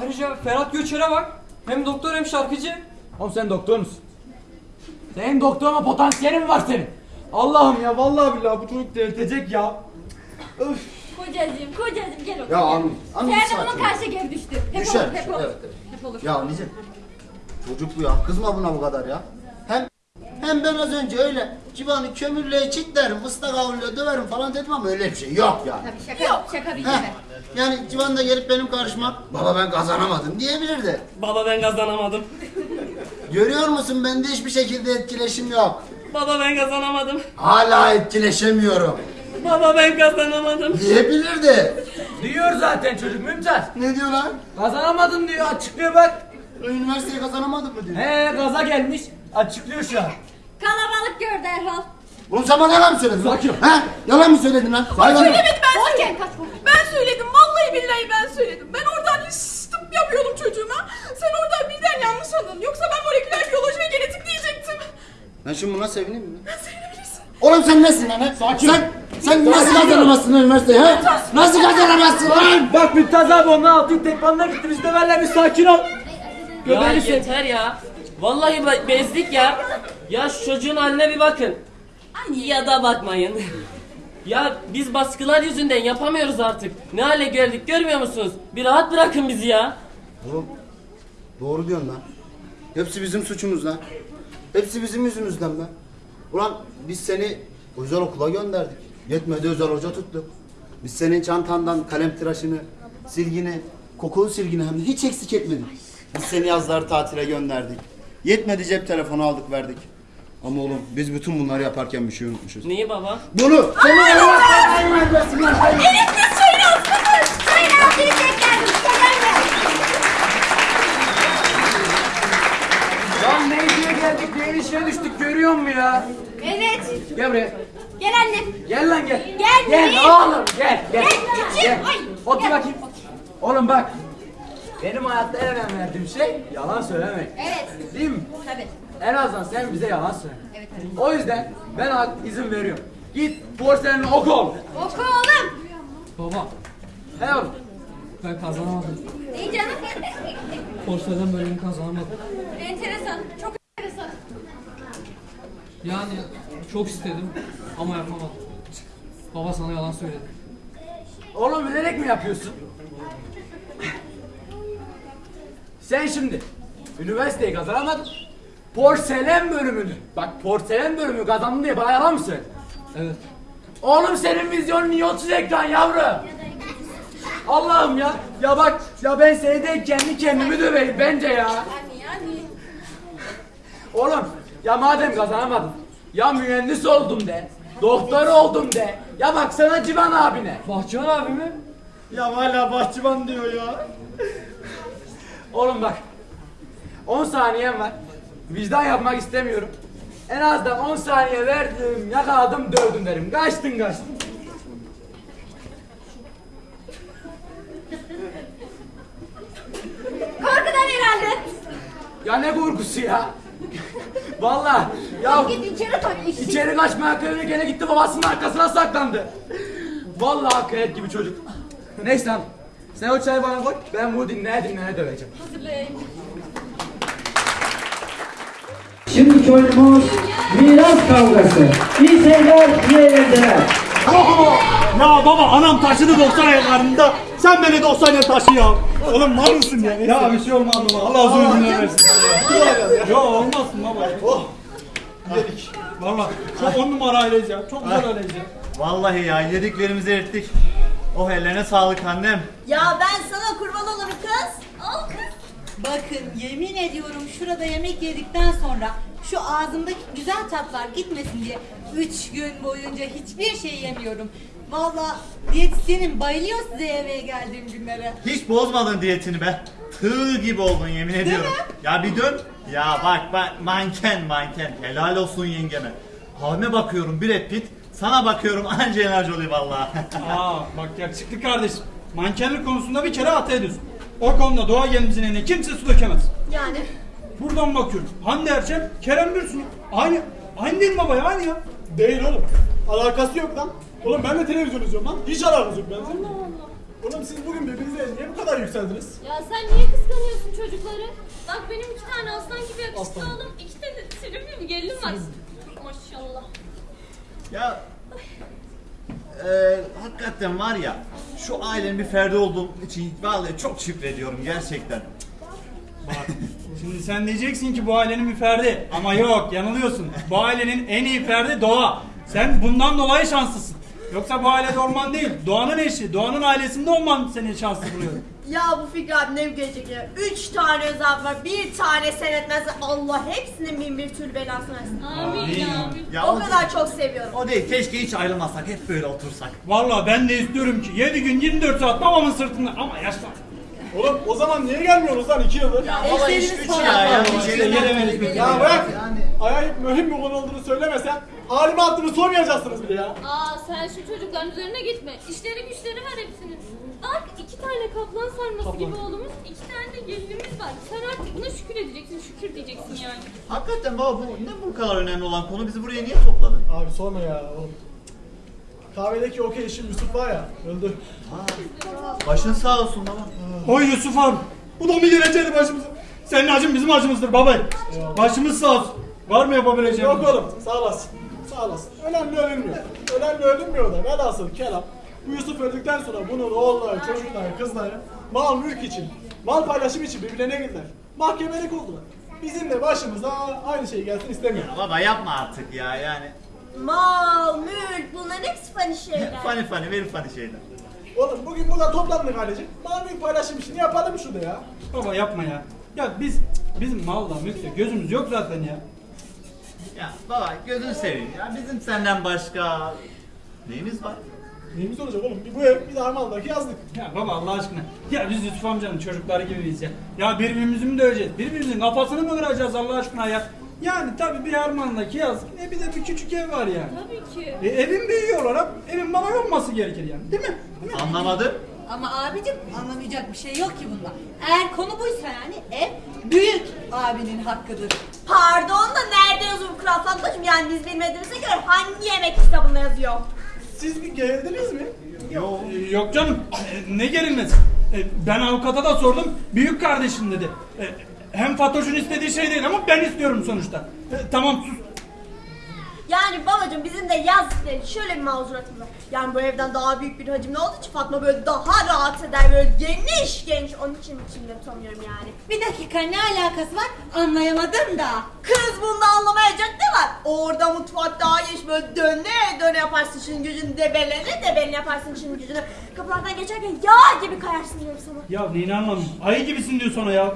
Ayrıca Ferhat Göçer'e bak. Hem doktor hem şarkıcı. Oğlum sen doktor musun? Senin doktor olma potansiyelin var senin. Allah'ım ya vallahi billahi bu çocuk delirtecek ya. Öf. Kocacığım kocacığım gel otur. Ya. Avni, Avni sakin bunun ol. karşı geri düştü. Hep Düşer. olur hep olur. Evet, evet. Hep olur. Ya Nice. Çocuk bu ya. Kızma buna bu kadar ya. Hem ben az önce öyle civanı kömürle çitlerim, ıslak havluyla döverim falan dedim ama öyle bir şey yok yani. Tabii şaka yok. Şaka bir Heh. kere. Yani civan da gelip benim karşıma baba ben kazanamadım diyebilirdi. Baba ben kazanamadım. Görüyor musun bende hiçbir şekilde etkileşim yok. Baba ben kazanamadım. Hala etkileşemiyorum. Baba ben kazanamadım. Diyebilirdi. Diyor zaten çocuk Mümtaz. Ne diyor lan? Kazanamadım diyor açıklıyor bak. Üniversiteyi kazanamadın mı diyor. He gaza gelmiş açıklıyor şu an. Kalabalık gördü Erhal. Oğlum sen bana yalan mı söyledin? Sakin. He? Yalan mı söyledin lan? Hayvan. Söylemedim ben Boş söyledim. kaç. Ben söyledim. Vallahi billahi ben söyledim. Ben oradan tıp yapıyordum çocuğuma. Sen oradan birden yanlış anladın. Yoksa ben moleküler biyoloji ve genetik diyecektim. Ben şimdi buna sevineyim mi? Sevinebilirsin. Oğlum sen nesin lan? he? Sakin. Sen, sen nasıl kazanamazsın üniversiteyi he? Nasıl kazanamazsın lan? Bak Mümtaz abi onun altı tekmanına gitti biz de benle bir sakin ol. Ya yeter ya. Vallahi be- bezdik ya. Ya şu çocuğun haline bir bakın. Ya da bakmayın. ya biz baskılar yüzünden yapamıyoruz artık. Ne hale geldik görmüyor musunuz? Bir rahat bırakın bizi ya. Oğlum doğru diyorsun lan. Hepsi bizim suçumuz lan. Hepsi bizim yüzümüzden be. Ulan biz seni özel okula gönderdik. Yetmedi özel hoca tuttuk. Biz senin çantandan kalem tıraşını, silgini, kokulu silgini hem de hiç eksik etmedik. Biz seni yazları tatile gönderdik. Yetmedi cep telefonu aldık verdik. Ama oğlum biz bütün bunları yaparken bir şey unutmuşuz. Neyi baba? Bunu! Seni Elif kız şöyle oturun. Şöyle oturacak geldim. Lan ne diye geldik neyin işine düştük görüyor musun ya? Evet. Gel buraya. Gel annem. Gel lan gel. Gel, Gel oğlum gel gel. Gel. Gel. Ay, Otur bakayım. Oğlum bak. Benim hayatta en önem verdiğim şey yalan söylemek. Evet. Değil mi? Tabii. En azından sen bize yalan söyle. Evet tabii. O yüzden ben hak izin veriyorum. Git porselenini oku oğlum. Oku oğlum. Baba He oğlum. ben kazanamadım. İyi canım. Porselen bölümünü kazanamadım. Enteresan. Çok enteresan. Yani çok istedim ama yapamadım. Baba sana yalan söyledi. Oğlum bilerek mi yapıyorsun? Sen şimdi üniversiteyi kazanamadın. Porselen bölümünü. Bak porselen bölümü kazandın diye bana yalan mı söyledin? Evet. Oğlum senin vizyonun niye 30 ekran yavrum? Allah'ım ya. Ya bak ya ben seni kendi kendimi döveyim bence ya. Yani yani. Oğlum ya madem kazanamadın ya mühendis oldum de. Doktor oldum de. Ya baksana Civan abine. Bahçıvan abi mi? Ya hala bahçıvan diyor ya. Oğlum bak. 10 saniyem var. Vicdan yapmak istemiyorum. En azından 10 saniye verdim, yakaladım, dövdüm derim. Kaçtın kaçtın. Korkudan herhalde. Ya ne korkusu ya? Vallahi ya Git içeri tabii. içeri kaçmaya kalıyor gene gitti babasının arkasına saklandı. Vallahi hakikaten gibi çocuk. Neyse lan. Sen o çayı bana koy. Ben bunu dinleye dinleye döveceğim. Hazırlayın. Şimdiki oyunumuz miras kavgası. İyi seyirler, iyi eğlenceler. Ya baba anam taşıdı 90 aylarında. Sen beni 90 yıl taşı ya. Oğlum var mısın ya? Ya bir şey olmaz baba. Allah uzun ömür versin. Ya olmazsın baba. Oh. Yedik. Valla çok on numara aileyiz ya. Çok güzel aileyiz ya. Vallahi ya yediklerimizi erittik. Oh ellerine sağlık annem. Ya ben sana kurban olurum kız. Al kız. Bakın yemin ediyorum şurada yemek yedikten sonra şu ağzımdaki güzel tatlar gitmesin diye üç gün boyunca hiçbir şey yemiyorum. Valla diyetisyenim bayılıyor size eve geldiğim günlere. Hiç bozmadın diyetini be. Tığ gibi oldun yemin ediyorum. Ya bir dön. Ya bak bak manken manken. Helal olsun yengeme. Halime bakıyorum Brad Pitt. Sana bakıyorum Angelina Jolie vallahi. Aa bak yakışıklı kardeşim. Mankenlik konusunda bir kere hata ediyorsun. O konuda doğa gelimizin eline kimse su dökemez. Yani Buradan bakıyorum. Hande Erçel, Kerem Bürsin. Aynı, aynı değil mi baba ya? Aynı ya. Değil oğlum. Alakası yok lan. Oğlum ben de televizyon izliyorum lan. Hiç alakası yok benimle. Oğlum siz bugün birbirinize niye bu kadar yükseldiniz? Ya sen niye kıskanıyorsun çocukları? Bak benim iki tane aslan gibi yakışıklı Aslan. oğlum. iki tane sevimli bir gelinim var. Maşallah. Ya eee hakikaten var ya şu ailenin bir ferdi olduğum için vallahi çok şükrediyorum gerçekten. Bak şimdi sen diyeceksin ki bu ailenin bir ferdi. Ama yok yanılıyorsun. Bu ailenin en iyi ferdi Doğa. Sen bundan dolayı şanslısın. Yoksa bu ailede olman değil. Doğanın eşi, Doğanın ailesinde olman seni şanslı buluyor. Ya bu Fikri abi ne gelecek ya? Üç tane özel var, bir tane seyretmez. Allah hepsinin bin bir türlü belasını versin. Amin ya. Ya o kadar çok seviyorum. O değil keşke hiç ayrılmasak hep böyle otursak. Vallahi ben de istiyorum ki 7 gün 24 saat babamın sırtında ama yaşlan. Oğlum o zaman niye gelmiyorsunuz lan iki yıldır? Ya baba iş güç ya. ya, İşte gelemedik bir Ya türlü. bırak. Acayip mühim bir konu olduğunu söylemesen halime attığını sormayacaksınız bile ya. Aa sen şu çocukların üzerine gitme. İşleri güçleri var hepsinin. Bak iki tane kaplan sarması gibi oğlumuz, iki tane de gelinimiz var. Sen artık buna şükür edeceksin, şükür diyeceksin yani. Hakikaten baba bu ne bu kadar önemli olan konu bizi buraya niye topladın? Abi sorma ya oğlum. Kahvedeki okey işim Yusuf var ya öldü. Başın sağ olsun baba. Oy Yusuf abi. Bu da mı geleceğiydi başımıza? Senin acın bizim acımızdır baba. Başımız sağ olsun. Var mı yapabileceğim? Yok oğlum sağ olasın. Sağ olasın. Önemli ölünmüyor. Önemli ölünmüyor da velhasıl kelam. Bu Yusuf öldükten sonra bunun oğulları, çocukları, kızları mal mülk için, mal paylaşım için birbirlerine girdiler. Mahkemelik oldular. Bizim de başımıza aynı şey gelsin istemiyorum. Baba yapma artık ya yani. Mal, mülk bunların hepsi fani şeyler. Fani fani verin fani şeyler. Oğlum bugün burada toplandık ailecek. Mal mülk paylaşım işini yapalım şurada ya. Baba yapma ya. Ya biz bizim malla mülkle gözümüz yok zaten ya. Ya baba gözünü seveyim ya bizim senden başka neyimiz var? Neyimiz olacak oğlum? Bir bu ev, bir de Armağan'daki yazlık. Ya baba Allah aşkına. Ya biz Yusuf amcanın çocukları gibiyiz ya. Ya birbirimizi mi döveceğiz? Birbirimizin kafasını mı kıracağız Allah aşkına ya? Yani tabii bir harmanla yazık. E bir de bir küçük ev var yani. Tabii ki. E, evin büyüğü olarak evin bana olması gerekir yani. Değil mi? Değil mi? Anlamadım. Ama abicim anlamayacak bir şey yok ki bunda. Eğer konu buysa yani ev büyük abinin hakkıdır. Pardon da nerede yazıyor bu Kral Fatmacığım? Yani biz bilmediğimize göre hangi yemek kitabında yazıyor? Siz bir gerildiniz mi? Yok, yok canım. E, ne gerilmesi? E, ben avukata da sordum. Büyük kardeşim dedi. Hem Fatoş'un istediği şey değil ama ben istiyorum sonuçta. Tamam sus. Yani babacığım bizim de yazdıkları şöyle bir mazuratımız var. Yani bu evden daha büyük bir hacimli olduğu için Fatma böyle daha rahat eder böyle geniş geniş. Onun için içimde tutamıyorum yani. Bir dakika ne alakası var anlayamadım da. Kız bunda anlamayacak ne var? Orada mutfak daha geniş böyle döne döne yaparsın şimdi gücünü debelene debelene yaparsın şimdi gücünü. Kapılardan geçerken yağ gibi kayarsın diyorum sana. Ya neyini anlamıyorum. Ayı gibisin diyor sonra ya.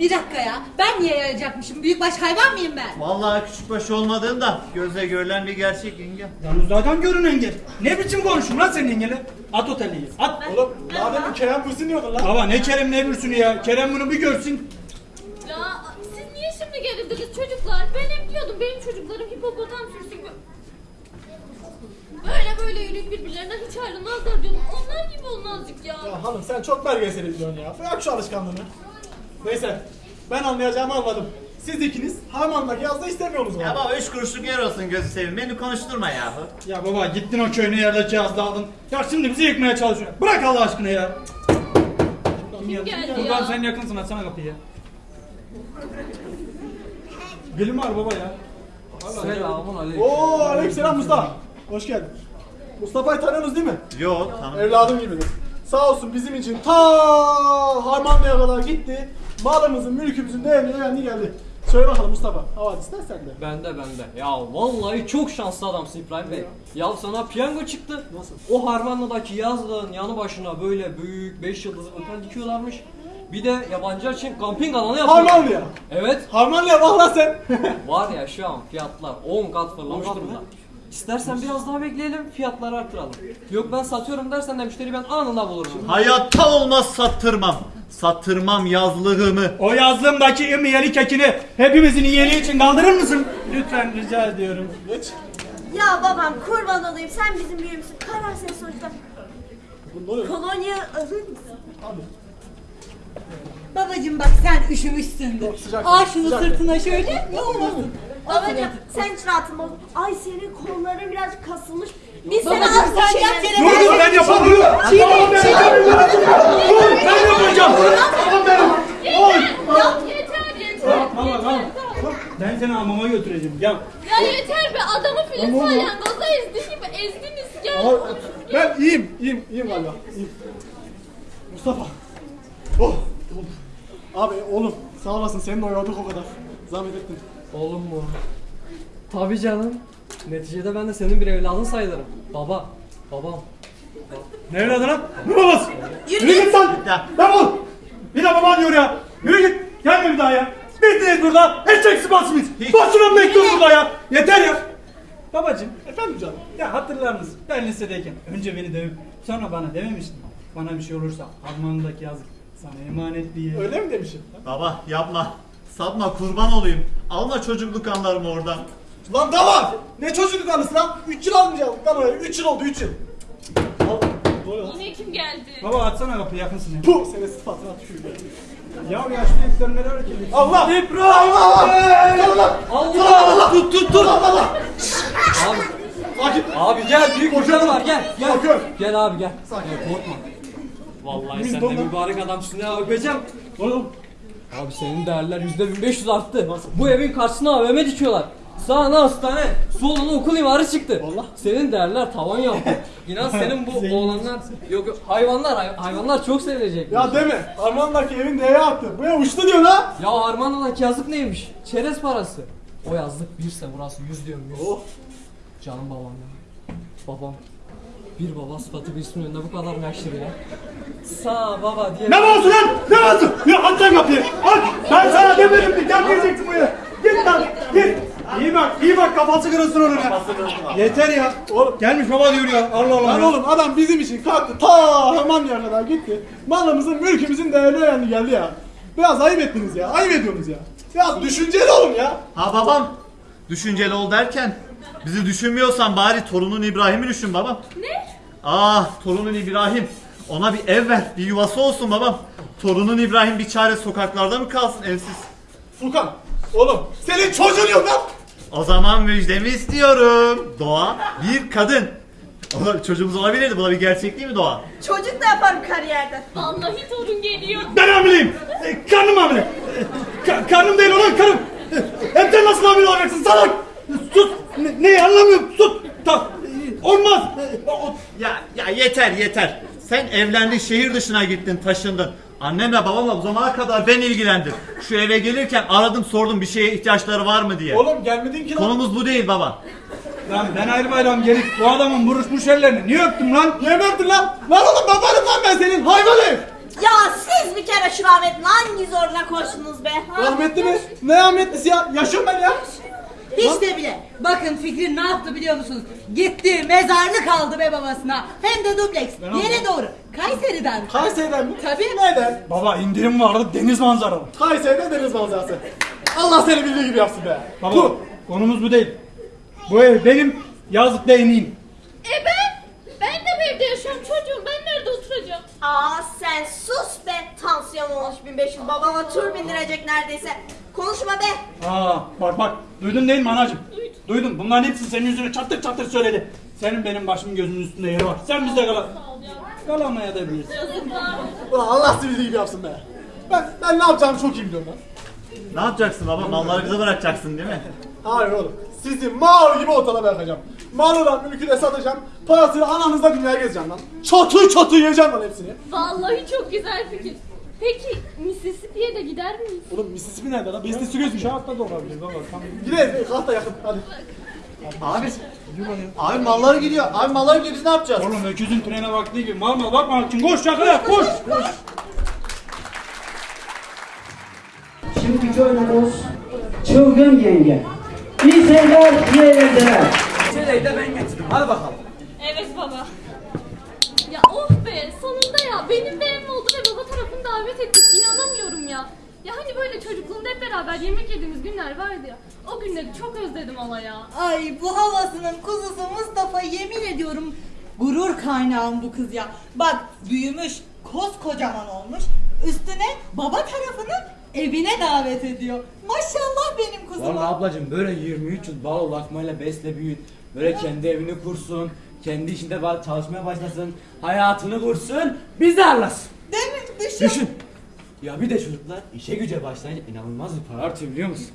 Bir dakika ya ben niye yayacakmışım? Büyükbaş hayvan mıyım ben? Vallahi küçük baş olmadığın da gözle görülen bir gerçek yenge. Yalnız zaten görünen gel. Ne biçim konuşun lan senin yengele? At oteliyi. At. Oğlum daha demin Kerem Bürsin diyordun lan. Baba ne Kerem ne bürsünü ya. Kerem bunu bir görsün. Ya siz niye şimdi gerildiniz çocuklar? Ben hep diyordum benim çocuklarım hipopotam sürsün. Böyle böyle yürüyüp birbirlerinden hiç ayrılmazlar diyordum. Onlar gibi olun azıcık ya. Ya hanım sen çok belgesel izliyorsun ya. Bırak şu alışkanlığını. Neyse ben anlayacağımı anladım. Siz ikiniz Harman'daki yazda istemiyorsunuz Ya galiba. baba üç kuruşluk yer olsun gözü seveyim beni konuşturma yahu. Ya baba gittin o köyüne yerdeki yazda aldın. Ya şimdi bizi yıkmaya çalışıyor. Bırak Allah aşkına ya. Kim geldi Buradan ya? sen yakınsın açsana kapıyı ya. Gülüm var baba ya. Selamun aleyküm. Oo aleykümselam Mustafa. Hoş geldin. Mustafa'yı tanıyorsunuz değil mi? Yok tanım. Evladım gibidir. Sağ olsun bizim için ta Harmanlı'ya kadar gitti. Malımızın, mülkümüzün değerini öğrendi geldi. Söyle bakalım Mustafa. Havadis istersen de. Bende bende. Ya vallahi çok şanslı adamsın İbrahim Bey. Ya sana piyango çıktı. Nasıl? O Harmanlı'daki yazlığın yanı başına böyle büyük 5 yıldızlı otel dikiyorlarmış. Bir de yabancılar için kamping alanı yapıyorlar. Harmanlı'ya. Evet. Harmanlı'ya bak lan sen. Var ya şu an fiyatlar 10 kat fırlamış 10 kat mı? durumda. İstersen biraz daha bekleyelim fiyatları artıralım. Yok ben satıyorum dersen de müşteri ben anında bulurum. Hayatta olmaz sattırmam. Sattırmam yazlığımı. O yazlığımdaki imiyeli kekini hepimizin iyiliği için kaldırır mısın? Lütfen rica ediyorum. Geç. Ya babam kurban olayım sen bizim büyüğümüzsün. Karar senin sonuçta. Kolonya alır mısın? Abi. Babacım bak sen üşümüşsündür. Al şunu sırtına şöyle ne olmasın. Babacım sen hiç rahatın. Ay senin kolların birazcık kasılmış. Biz seni az sen yap yere Dur dur ben yapamam. Çiğne çiğne. Dur ben yapacağım. Tamam benim. Oy. Yeter yeter. Tamam tamam. Ben seni hamama götüreceğim. Gel. Ya yeter be adamı Ama- salyangoza ezdi gibi ezdiniz. Ama ben iyiyim, iyiyim, iyiyim. İyiyim. Mustafa. Oh. Abi oğlum sağ olasın seni de oyaladık o kadar. Zahmet ettin. Oğlum mu? Tabii canım. Neticede ben de senin bir evladın sayılırım. Baba. Babam. Ne evladı lan? Ne babası? Yürü Yürü git. git lan. Defol. Bir de baba diyor ya. Yürü git. Gelme bir daha ya. Bittiniz burada. Eşek sıpasınız. Basına bekliyoruz burada ya. Yeter ya. Babacım. Efendim canım. Ya hatırlar mısın? Ben lisedeyken önce beni dövüp sonra bana dememiştin. Bana bir şey olursa Alman'daki yazık sana emanet diye. Öyle mi demişim? Baba yapma. Satma kurban olayım. Alma çocukluk anlarımı oradan. Lan da var. Ne çocukluk anısı lan? 3 yıl almayacaktık lan oraya. 3 yıl oldu 3 yıl. Yine kim geldi? Baba açsana kapıyı yakınsın ya. Puh senin sıfatına tükürüyorum. Ya yaşlı yüklemleri hareket et. Allah! İbrahim! Allah! Allah! Allah! Tut tut tut! Allah! Abi, Sakin. abi gel büyük bir canı var gel gel. Korkuyorum. Gel abi gel. Sakin. Gel, korkma. Vallahi sen de mübarek adamsın ya öpeceğim. Oğlum Abi senin değerler yüzde 1500 arttı. Bu evin karşısına AVM dikiyorlar. Sağına hastane, soluna okul imarı çıktı. Senin değerler tavan yaptı. İnan senin bu oğlanlar, yok yok hayvanlar, hay- hayvanlar çok sevilecek. Ya deme. Armağan'daki evin değeri arttı. Bu ev uçtu diyor ha. Ya Armağan'daki yazık neymiş? Çerez parası. O yazlık birse burası yüz diyorum yüz. Oh. Canım babam ya. Babam. Bir baba sıfatı birisinin önünde bu kadar meşhur ya. Sağ baba diye. Ne babası lan? Ne babası? Ya aç lan kapıyı. Aç. Ben sana demedim mi? Gel gireceksin buraya. Git lan. Git. İyi bak, iyi bak kafası kırılsın onun ya. Yeter ya. Oğlum gelmiş baba diyor ya. Allah Allah. Lan ya. oğlum adam bizim için kalktı ta Hamamlı'ya kadar gitti. Malımızın, mülkümüzün değerini öğrendi geldi ya. Biraz ayıp ettiniz ya. Ayıp ediyorsunuz ya. Biraz düşünceli olun ya. Ha babam. Düşünceli ol derken bizi düşünmüyorsan bari torunun İbrahim'i düşün babam. Ne? Ah torunun İbrahim. Ona bir ev ver, bir yuvası olsun babam. Torunun İbrahim bir çare sokaklarda mı kalsın evsiz? Furkan, oğlum senin çocuğun yok lan. O zaman müjdemi istiyorum. Doğa bir kadın. O çocuğumuz olabilirdi. Bu da bir gerçek değil mi Doğa? Çocuk da yaparım kariyerde. Vallahi torun geliyor. Ben hamileyim. E, karnım hamile. E, ka- karnım değil ulan karım. E, hem sen nasıl hamile olacaksın salak? Sus. Ne, neyi anlamıyorum. Sus. Ta, olmaz. Ya ya yeter yeter. Sen evlendin şehir dışına gittin taşındın. Annemle babamla bu zamana kadar ben ilgilendim. Şu eve gelirken aradım sordum bir şeye ihtiyaçları var mı diye. Oğlum gelmedin ki lan. Konumuz bu değil baba. Lan ben ayrı bayram gelip bu adamın buruşmuş ellerini niye öptüm lan? Niye öptün lan? Lan oğlum babanım lan ben senin hayvan herif. Ya siz bir kere şu rahmetin hangi zoruna koştunuz be? ha? Rahmetli mi? Ne rahmetlisi ya? Yaşıyorum ben ya. Hiç de bile. Bakın Fikri ne yaptı biliyor musunuz? Gitti mezarlık aldı be babasına. Hem de dubleks. Yere doğru. Kayseri'den. Kayseri'den mi? Tabii. Neden? Baba indirim vardı deniz manzaralı. Kayseri'de deniz manzarası. Allah seni bildiği gibi yapsın be. Baba Bu. konumuz bu değil. Bu ev benim yazlıkta eneyim. E ben? Ben de bu evde yaşıyorum çocuğum. Ben nerede oturacağım? Aa sen sus be. Tansiyon olmuş 1500 babama tur bindirecek neredeyse. Konuşma be. Aa bak bak duydun değil mi anacığım? Duydum bunların hepsi senin yüzüne çatır çatır söyledi. Senin benim başımın gözümün üstünde yeri var. Sen bizde kal. Kalamaya da bilirsin. Ulan Allah seni bildiği gibi yapsın be. Ben, ben ne yapacağımı çok iyi biliyorum lan. Ne yapacaksın baba? Malları bize bırakacaksın değil mi? Hayır oğlum. Sizi mal gibi ortada bırakacağım. Malından mülkü de satacağım. Parasını ananızla dünyaya gezeceğim lan. Çatı çatı yiyeceğim lan hepsini. Vallahi çok güzel fikir. Peki Mississippi'ye de gider miyiz? Oğlum Mississippi nerede lan? Bestesi göz mü? Şartla da olabilir baba. Tamam. Gidelim. Kalk da yakın. Hadi. Abi. Abi malları gidiyor. Abi malları gidiyor biz ne yapacağız? Oğlum öküzün trene baktığı gibi mal mal bakma için koş yakala koş. koş. Şimdiki oyunumuz Çılgın Yenge. İyi seyirler, iyi eğlenceler. Çeleği de ben getirdim. Hadi bakalım. Evet baba. Ya oh be sonunda ya benim de evim oldu ve baba tarafını davet ettik. İnanamıyorum ya. Ya hani böyle çocukluğumda hep beraber yemek yediğimiz günler vardı ya. O günleri çok özledim hala ya. Ay bu havasının kuzusu Mustafa yemin ediyorum gurur kaynağım bu kız ya. Bak büyümüş, koskocaman olmuş. Üstüne baba tarafını evine davet ediyor. Maşallah benim kuzuma. Vallahi ablacım böyle 23 yıl bal lakmayla besle büyüt. Böyle kendi evini kursun. Kendi işinde çalışmaya başlasın. Hayatını kursun. Bizi arlasın. Değil mi? Düşün. Düşün. Ya bir de çocuklar işe güce başlayınca inanılmaz bir para artıyor biliyor musun?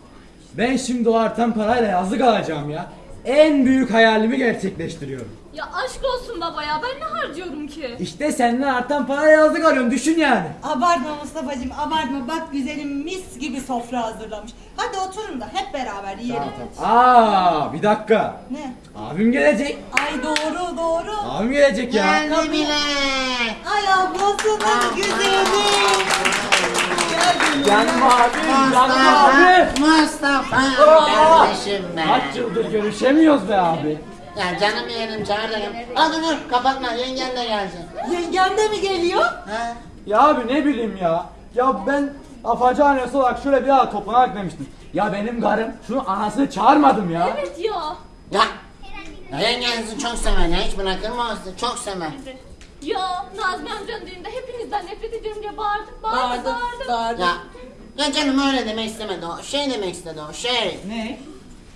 Ben şimdi o artan parayla yazlık alacağım ya. En büyük hayalimi gerçekleştiriyorum. Ya aşk olsun baba ya ben ne harcıyorum ki? İşte seninle artan parayla yazlık alıyorum düşün yani. Abartma Mustafa'cığım abartma. Bak güzelim mis gibi sofra hazırlamış. Hadi oturun da hep beraber yiyelim. Aa bir dakika. Ne? Abim gelecek. Ay doğru doğru. Abim gelecek ya. Geldi bile. Ay ablasının güzeli. Gel Canım abi, canım abi. Mustafa Aa! kardeşim be. Kaç yıldır görüşemiyoruz be abi. Ya canım yeğenim çağır. Aa dur dur kapatma yengen de gelsin. Yengem de mi geliyor? Ha? Ya abi ne bileyim ya. Ya ben afacı annesi olarak şöyle bir daha toplanarak demiştim. Ya benim karım şunu anasını çağırmadım ya. Evet ya. Ya. Ya yengenizi çok sever ya hiç olsun çok sever. Ya Nazmi amcanın düğünde hepinizden nefret ediyorum diye bağırdık bağırdık Bağırdı, bağırdık. bağırdı. Ya. Ya canım öyle demek istemedi o. Şey demek istedi o şey. Ne?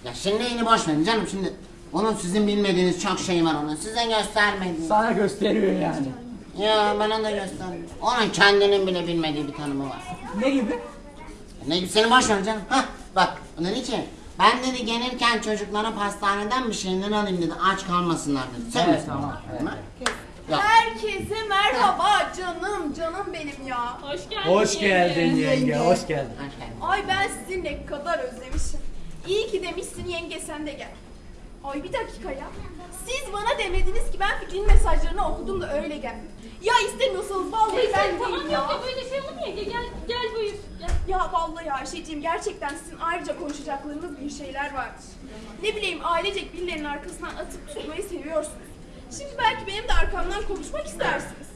Ya şimdi neyini boş verin canım şimdi. Onun sizin bilmediğiniz çok şey var onun. Size göstermedi. Sana gösteriyor yani. Ya bana da gösterdi. Onun kendinin bile bilmediği bir tanımı var. Ne gibi? Ne seni boş ver canım. Hah bak onun için. Ben dedi gelirken çocuklara pastaneden bir şeyler alayım dedi. Aç kalmasınlar dedi. Sen Evet, tamam, evet. Ya. Herkese merhaba canım canım benim ya. Hoş geldin. Hoş geldin yenge, hoş geldin. Ay ben sizi ne kadar özlemişim. İyi ki demişsin yenge sen de gel. Ay bir dakika ya. Siz bana demediniz ki ben Fikri'nin mesajlarını okudum da öyle geldim. Ya istemiyorsanız vallahi Neyse, ben tamam değilim ya. yok ya böyle şey olur mu? Gel, gel buyur. Gel. Ya vallahi Ayşe'ciğim gerçekten sizin ayrıca konuşacaklarınız bir şeyler vardır. Ne bileyim ailecek birilerinin arkasından atıp tutmayı seviyorsunuz. Şimdi belki benim de arkamdan konuşmak istersiniz.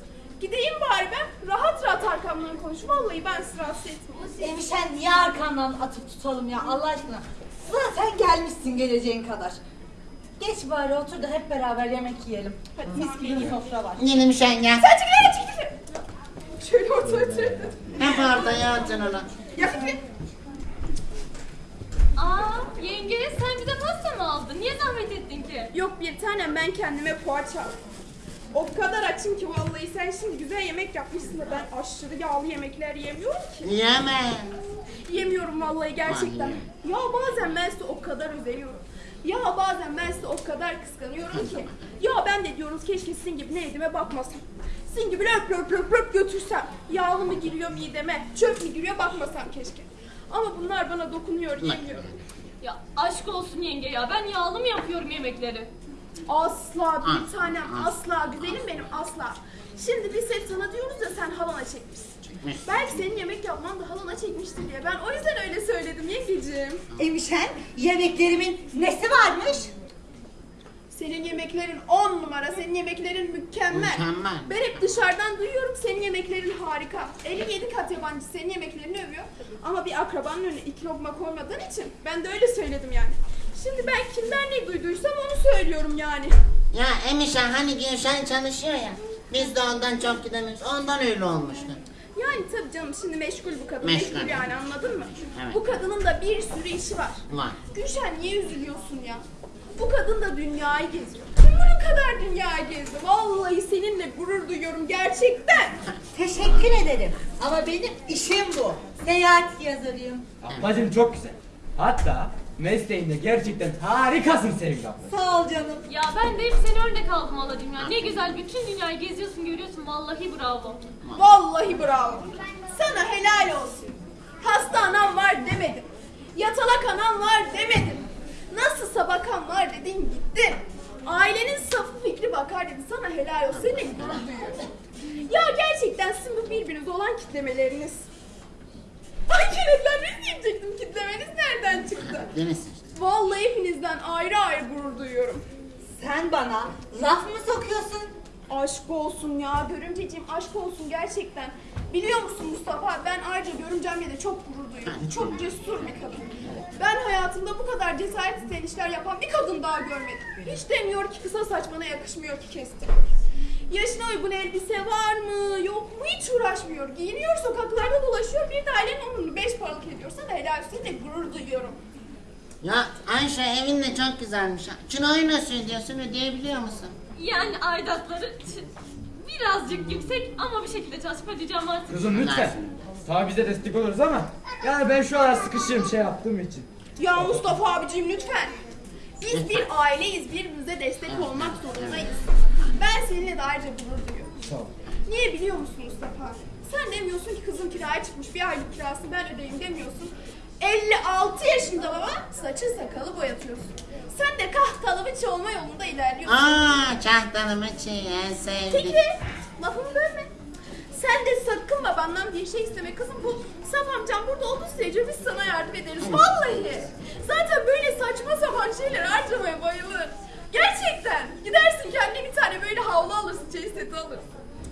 Gideyim bari ben rahat rahat arkamdan konuş. Vallahi ben sizi rahatsız etmeyeyim. Emişen niye arkandan atıp tutalım ya Allah aşkına? Zaten gelmişsin geleceğin kadar. Geç bari otur da hep beraber yemek yiyelim. Hadi mis gibi bir sofra var. Yeni bir gel. Sen çekil hele çekil. Şöyle otur otur. Hep ortaya atın onu. Ya Fikri. Aa yenge sen bize pasta mı aldın? Niye zahmet ettin ki? Yok bir tanem ben kendime poğaça aldım. O kadar açım ki vallahi sen şimdi güzel yemek yapmışsın da ben aşırı yağlı yemekler yemiyorum ki. Yeme. Yemiyorum vallahi gerçekten. Ya bazen ben size o kadar özeniyorum. Ya bazen ben size o kadar kıskanıyorum ki. Ya ben de diyoruz keşke sizin gibi ne yediğime bakmasam. Sizin gibi löp löp löp löp götürsem. Yağlı mı giriyor mideme, çöp mü giriyor bakmasam keşke. Ama bunlar bana dokunuyor, yemiyorum. Ya aşk olsun yenge ya ben yağlı mı yapıyorum yemekleri? Asla bir tanem asla güzelim benim asla. Şimdi biz hep sana diyoruz ya sen halana çekmişsin. Belki senin yemek yapman da halana çekmiştir diye. Ben o yüzden öyle söyledim yengeciğim. Emişen yemeklerimin nesi varmış? Senin yemeklerin on numara, senin yemeklerin mükemmel. Mükemmel. Ben hep dışarıdan duyuyorum senin yemeklerin harika. 57 kat yabancı senin yemeklerini övüyor. Ama bir akrabanın önüne iki lokma koymadığın için ben de öyle söyledim yani. Şimdi ben kimden ne duyduysam onu söylüyorum yani. Ya Emişan hani Gülşen çalışıyor ya. Biz de ondan çok gidemiyoruz. Ondan öyle olmuştu. Yani tabii canım şimdi meşgul bu kadın. Meşgul. Meşgul, yani anladın mı? Evet. Bu kadının da bir sürü işi var. Var. Gülşen niye üzülüyorsun ya? Bu kadın da dünyayı geziyor. Kim bunun kadar dünyayı gezdi? Vallahi seninle gurur duyuyorum gerçekten. Teşekkür ederim. Ama benim işim bu. Seyahat yazarıyım. Ablacım çok güzel. Hatta mesleğinde gerçekten harikasın Sevgi abla. Sağ ol canım. Ya ben de hep seni örnek aldım halacığım ya. Ne güzel bütün dünyayı geziyorsun görüyorsun vallahi bravo. Vallahi bravo. Sana helal olsun. Hasta anam var demedim. Yatalak anam var demedim. Nasılsa bakan var dedin gittin. Ailenin safı fikri bakar dedi. Sana helal olsun. Seninle gurur duyuyorum. Ya gerçekten sizin bu birbirinize olan kitlemeleriniz. Ay kenetlenmeniz diyecektim. Kitlemeniz nereden çıktı? Deniz. Vallahi hepinizden ayrı ayrı gurur duyuyorum. Sen bana laf mı sokuyorsun? Aşk olsun ya görümceciğim aşk olsun gerçekten. Biliyor musun Mustafa ben ayrıca görümcemle de çok gurur duyuyorum. Çok cesur bir kadın. Ben hayatımda bu kadar cesaret isteyen işler yapan bir kadın daha görmedim. Hiç demiyor ki kısa saç bana yakışmıyor ki kestim. Yaşına uygun elbise var mı yok mu hiç uğraşmıyor. Giyiniyor sokaklarda dolaşıyor bir de ailenin onunu beş paralık ediyor. Sana helal olsun de gurur duyuyorum. Ya Ayşe evin de çok güzelmiş. ha. Kirayı nasıl ödüyorsun ödeyebiliyor musun? Yani aidatları birazcık yüksek ama bir şekilde çalışıp ödeyeceğim artık. Kızım lütfen. Tabi bize destek oluruz ama yani ben şu ara sıkışığım şey yaptığım için. Ya Mustafa abicim lütfen. Biz bir aileyiz, birbirimize destek olmak zorundayız. Ben seninle de ayrıca gurur duyuyorum. Sağ ol. Niye biliyor musun Mustafa? Sen demiyorsun ki kızım kiraya çıkmış bir aylık kirasını ben ödeyeyim demiyorsun. 56 yaşında baba saçın sakalı boyatıyorsun. Sen de kahtalı bir olma yolunda ilerliyorsun. Aa çahtanımı çiğ sevdik. Fikri lafımı bölme. Sen de sakın babandan bir şey isteme kızım. Bu Saf amcam burada olduğu sürece biz sana yardım ederiz. Vallahi. Zaten böyle saçma sapan şeyler harcamaya bayılır. Gerçekten. Gidersin kendine bir tane böyle havlu alırsın, çeyiz seti alırsın.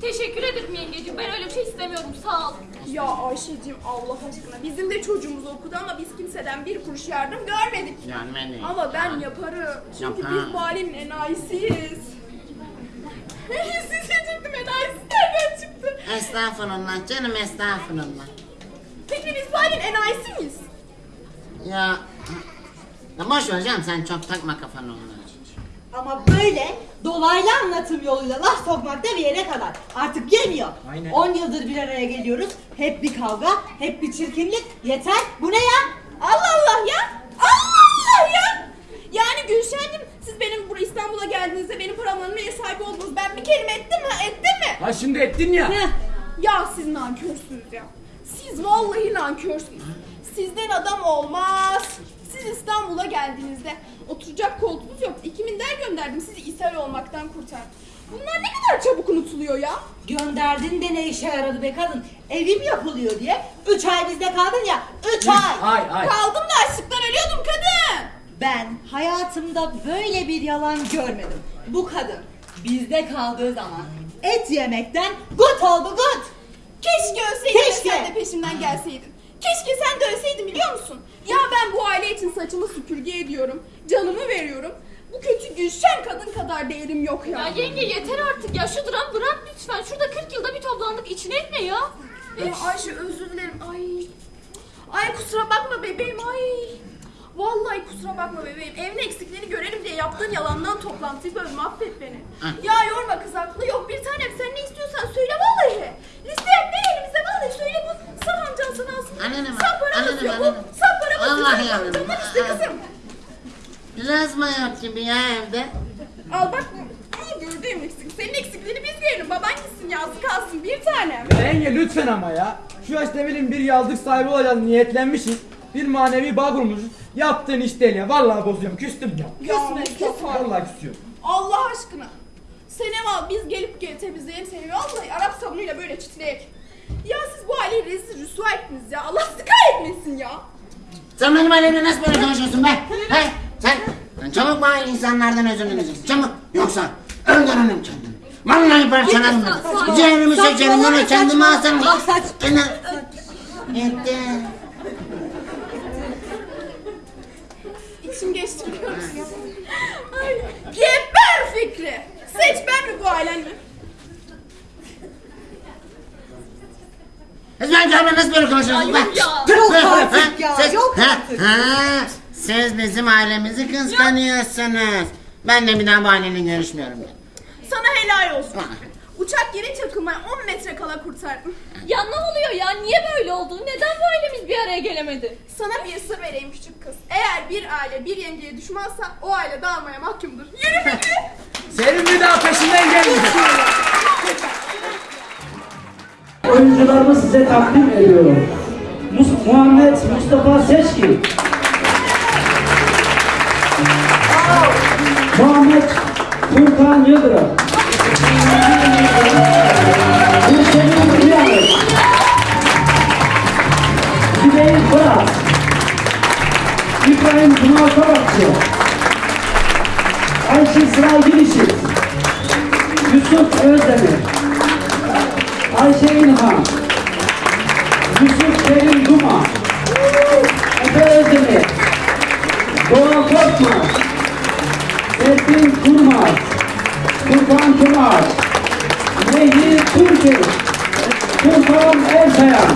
Teşekkür ederim yengeciğim. Ben öyle bir şey istemiyorum. Sağ ol. Ya Ayşe'cim Allah aşkına bizim de çocuğumuz okudu ama biz kimseden bir kuruş yardım görmedik. Görmedim. Ama ben yaparım. Çünkü Yapar. biz bu ailenin enayisiyiz. Siz diyecektim enayisi nereden çıktı? Estağfurullah canım estağfurullah. Peki biz bu ailenin enayisi miyiz? Ya, ya boş ver canım sen çok takma kafanı onlara. Ama böyle dolaylı anlatım yoluyla laf sokmak da bir yere kadar. Artık yemiyor. Aynen. 10 yıldır bir araya geliyoruz. Hep bir kavga, hep bir çirkinlik. Yeter. Bu ne ya? Allah Allah ya! Allah Allah ya! Yani Gülşen'cim siz benim buraya İstanbul'a geldiğinizde benim paramın ev sahibi oldunuz. Ben bir kelime ettim mi? Ettim mi? Ha şimdi ettin ya. Ya siz nankörsünüz ya. Siz vallahi nankörsünüz. Sizden adam olmaz. Siz İstanbul'a geldiğinizde oturacak koltuğunuz yok. İki minder gönderdim sizi ishal olmaktan kurtardım. Bunlar ne kadar çabuk unutuluyor ya. Gönderdin de ne işe yaradı be kadın? Evim yapılıyor diye. 3 ay bizde kaldın ya. 3 ay. Kaldım da açlıktan ölüyordum kadın. Ben hayatımda böyle bir yalan görmedim. Bu kadın bizde kaldığı zaman et yemekten gut oldu gut. Keşke ölseydin Keşke. Keşke. sen de peşimden gelseydin. Keşke sen de ölseydin biliyor musun? Ya ben bu aile için saçımı süpürge ediyorum. Canımı veriyorum. Bu kötü Gülşen kadın kadar değerim yok ya. Ya yenge yeter artık ya şu dram bırak lütfen. Şurada 40 yılda bir toplandık içine etme ya. Ee, Ayşe özür dilerim. Ay. Ay kusura bakma bebeğim ay. Vallahi kusura bakma bebeğim. Evin eksikliğini görelim diye yaptığın yalandan toplantıyı bölme affet beni. Ya yorma kız haklı. Yok bir tanem sen ne istiyorsan söyle vallahi. Liste yap ver elimize vallahi söyle sana alsın. Paramız annenim, yok. annenim. Bu saf paramız yok. Vallahi Saf annenim. amcandan iste kızım. Lazma yok gibi ya evde. Al bak bu gördüğüm eksik. Senin eksikliğini biz verelim. Baban gitsin yazık kalsın bir tanem. Ya Yenge lütfen ama ya. Şu yaşta ne bileyim bir yazlık sahibi olacağız niyetlenmişiz. Bir manevi bağ kurmuşuz. Yaptığın iş değil ya. Vallahi bozuyorum. Küstüm ya. Küsme Mustafa. Vallahi küsüyorum. Allah aşkına. Senem biz gelip gel temizleyelim seni. Vallahi Arap sabunuyla böyle çitleyek. Ya siz bu aileyi rezil rüsva ettiniz ya. Allah sizi kahretmesin ya. Sen benim ailemle nasıl böyle konuşuyorsun be? He? Sen, sen çabuk bana insanlardan özür dileyeceksin. Çabuk. Yoksa öldürürüm kendimi. Vallahi parçalarım beni. Ciğerimi bunu kendime saçmalama. asarım. Saç. Yetti. İçim geçti biliyor musun? Ay, Geber Fikri. Seç ben mi bu ailenin? Ben kendime nasıl böyle konuşuyorsun? Ya yok ya. Yok Ha, artık ya, Siz, yok artık. ha, siz bizim ailemizi kıskanıyorsunuz. Ben de bir daha bu aileyle görüşmüyorum. Sana helal olsun. Uçak geri çakılmaya 10 metre kala kurtardım. Ya ne oluyor ya? Niye böyle oldu? Neden bu ailemiz bir araya gelemedi? Sana bir sır vereyim küçük kız. Eğer bir aile bir yengeye düşmansa o aile dağılmaya mahkumdur. Yürü Fikri. Senin bir daha peşinden gelmeyecek. Oyuncularımı size takdim ediyorum. Mus- Muhammed Mustafa Seçkin. Muhammed Furkan Yıldırım. Gülşen'in Kıyamet. Zübeyir Fırat. İbrahim Cuma Kabakçı. Ayşe Sıray Girişit. Yusuf Özdemir. Ayşe İlhan, Yusuf Kerim Duma, Efe Özdemir, Doğa Korkmaz, Erkin Kurmaz, Furkan Kemal, Nehir Türkü, Tufan Ersayan,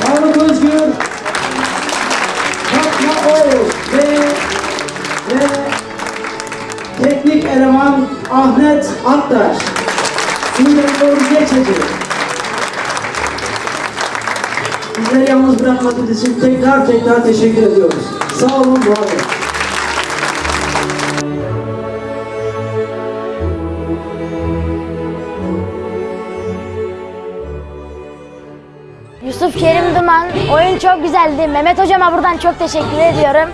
Faruk Özgür, Fatma Oğuz ve, ve Teknik eleman Ahmet Aktaş. Sinirleri geçecek. Bizleri yalnız bırakmadığınız için tekrar tekrar teşekkür ediyoruz. Sağ olun, var. Yusuf Kerim Duman, oyun çok güzeldi. Mehmet Hocama buradan çok teşekkür ediyorum.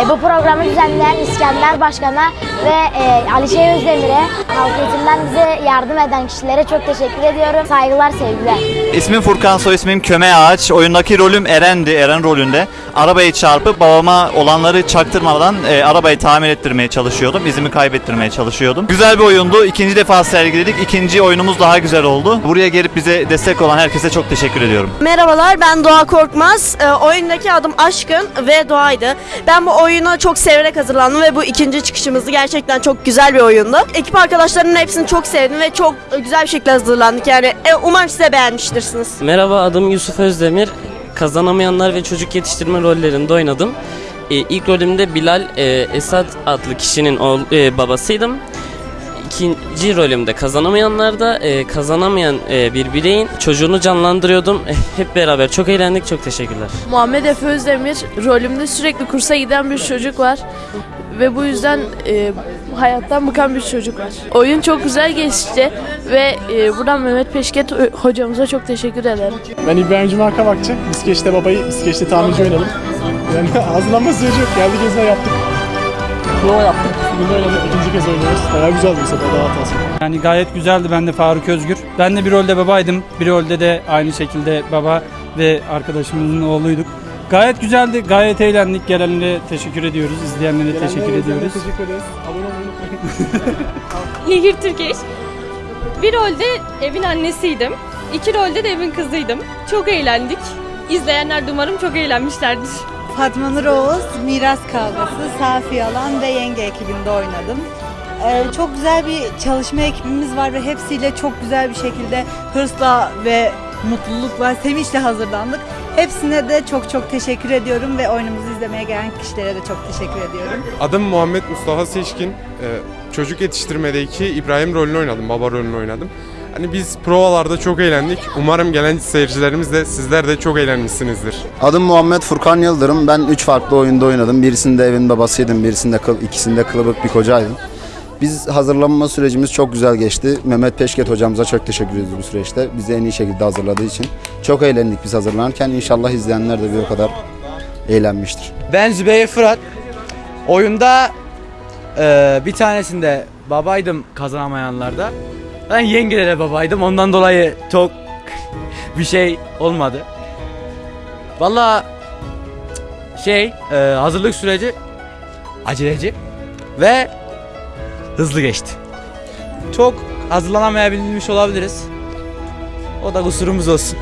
E, bu programı düzenleyen İskender Başkan'a ve e, Alişe Özdemir'e, halk eğitimden bize yardım eden kişilere çok teşekkür ediyorum. Saygılar, sevgiler. İsmim Furkan, soy ismim Köme Ağaç. Oyundaki rolüm Eren'di, Eren rolünde. Arabayı çarpıp babama olanları çaktırmadan e, arabayı tamir ettirmeye çalışıyordum. İzimi kaybettirmeye çalışıyordum. Güzel bir oyundu. İkinci defa sergiledik. İkinci oyunumuz daha güzel oldu. Buraya gelip bize destek olan herkese çok teşekkür ediyorum. Merhabalar ben Doğa Korkmaz. Ee, oyundaki adım Aşkın ve Doğa'ydı. Ben bu oyuna çok severek hazırlandım ve bu ikinci çıkışımızdı. Gerçekten çok güzel bir oyundu. Ekip arkadaşlarımın hepsini çok sevdim ve çok güzel bir şekilde hazırlandık. Yani e, umarım siz de beğenmiştirsiniz. Merhaba adım Yusuf Özdemir. Kazanamayanlar ve çocuk yetiştirme rollerinde oynadım. e, ilk rolümde Bilal e, Esat adlı kişinin e, babasıydım. İkinci rolümde kazanamayanlarda e, kazanamayan e, bir bireyin çocuğunu canlandırıyordum. E, hep beraber çok eğlendik. Çok teşekkürler. Muhammed Efe Özdemir rolümde sürekli kursa giden bir çocuk var ve bu yüzden e, hayattan bıkan bir çocuk var. Oyun çok güzel geçti ve e, buradan Mehmet Peşket ö- hocamıza çok teşekkür ederim. Ben İbrahim Cuma Kavakçı. Biskeç'te babayı, Biskeç'te tamirci oynadım. Yani hazırlanma süreci yok. Geldik gezme yaptık. Prova yaptık. Bugün oynadık. İkinci kez oynuyoruz. Bayağı güzeldi bu sefer. Daha hatası. Yani gayet güzeldi. Ben de Faruk Özgür. Ben de bir rolde babaydım. Bir rolde de aynı şekilde baba ve arkadaşımızın oğluyduk. Gayet güzeldi. Gayet eğlendik. Gelenlere teşekkür ediyoruz. İzleyenlere teşekkür Gelenlere, izleyenlere ediyoruz. Teşekkür ederiz. Abone olmayı unutmayın. Nehir Türkeş. Bir rolde evin annesiydim. İki rolde de evin kızıydım. Çok eğlendik. İzleyenler de umarım çok eğlenmişlerdir. Fatma Nur Oğuz, Miras Kavgası, Safi Yalan ve Yenge ekibinde oynadım. Ee, çok güzel bir çalışma ekibimiz var ve hepsiyle çok güzel bir şekilde hırsla ve mutlulukla, sevinçle hazırlandık. Hepsine de çok çok teşekkür ediyorum ve oyunumuzu izlemeye gelen kişilere de çok teşekkür ediyorum. Adım Muhammed Mustafa Seçkin. Ee, Çocuk yetiştirmedeki İbrahim rolünü oynadım, baba rolünü oynadım. Hani biz provalarda çok eğlendik. Umarım gelen seyircilerimiz de sizler de çok eğlenmişsinizdir. Adım Muhammed Furkan Yıldırım. Ben 3 farklı oyunda oynadım. Birisinde evin babasıydım, birisinde kıl, ikisinde kılıbık bir kocaydım. Biz hazırlanma sürecimiz çok güzel geçti. Mehmet Peşket hocamıza çok teşekkür ediyoruz bu süreçte. Bizi en iyi şekilde hazırladığı için. Çok eğlendik biz hazırlanırken. İnşallah izleyenler de bir o kadar eğlenmiştir. Ben Zübeyir Fırat. Oyunda eee, bir tanesinde babaydım kazanamayanlarda. Ben yengelere babaydım. Ondan dolayı çok bir şey olmadı. Valla şey eee, hazırlık süreci aceleci ve hızlı geçti. Çok hazırlanamayabilmiş olabiliriz. O da kusurumuz olsun.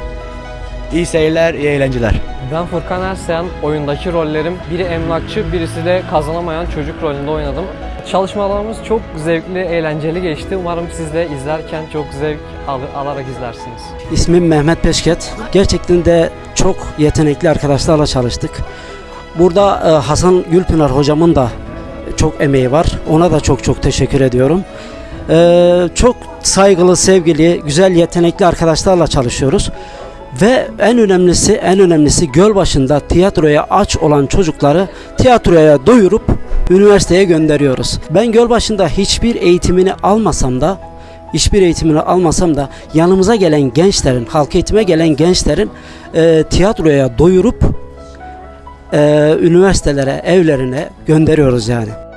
İyi seyirler, iyi eğlenceler. Ben Furkan Ersayan. Oyundaki rollerim biri emlakçı, birisi de kazanamayan çocuk rolünde oynadım. Çalışmalarımız çok zevkli, eğlenceli geçti. Umarım siz de izlerken çok zevk al- alarak izlersiniz. İsmim Mehmet Peşket. Gerçekten de çok yetenekli arkadaşlarla çalıştık. Burada e, Hasan Gülpınar hocamın da çok emeği var. Ona da çok çok teşekkür ediyorum. E, çok saygılı, sevgili, güzel, yetenekli arkadaşlarla çalışıyoruz. Ve en önemlisi, en önemlisi göl başında tiyatroya aç olan çocukları tiyatroya doyurup üniversiteye gönderiyoruz. Ben göl başında hiçbir eğitimini almasam da hiçbir eğitimini almasam da yanımıza gelen gençlerin, halk eğitime gelen gençlerin e, tiyatroya doyurup e, üniversitelere, evlerine gönderiyoruz yani.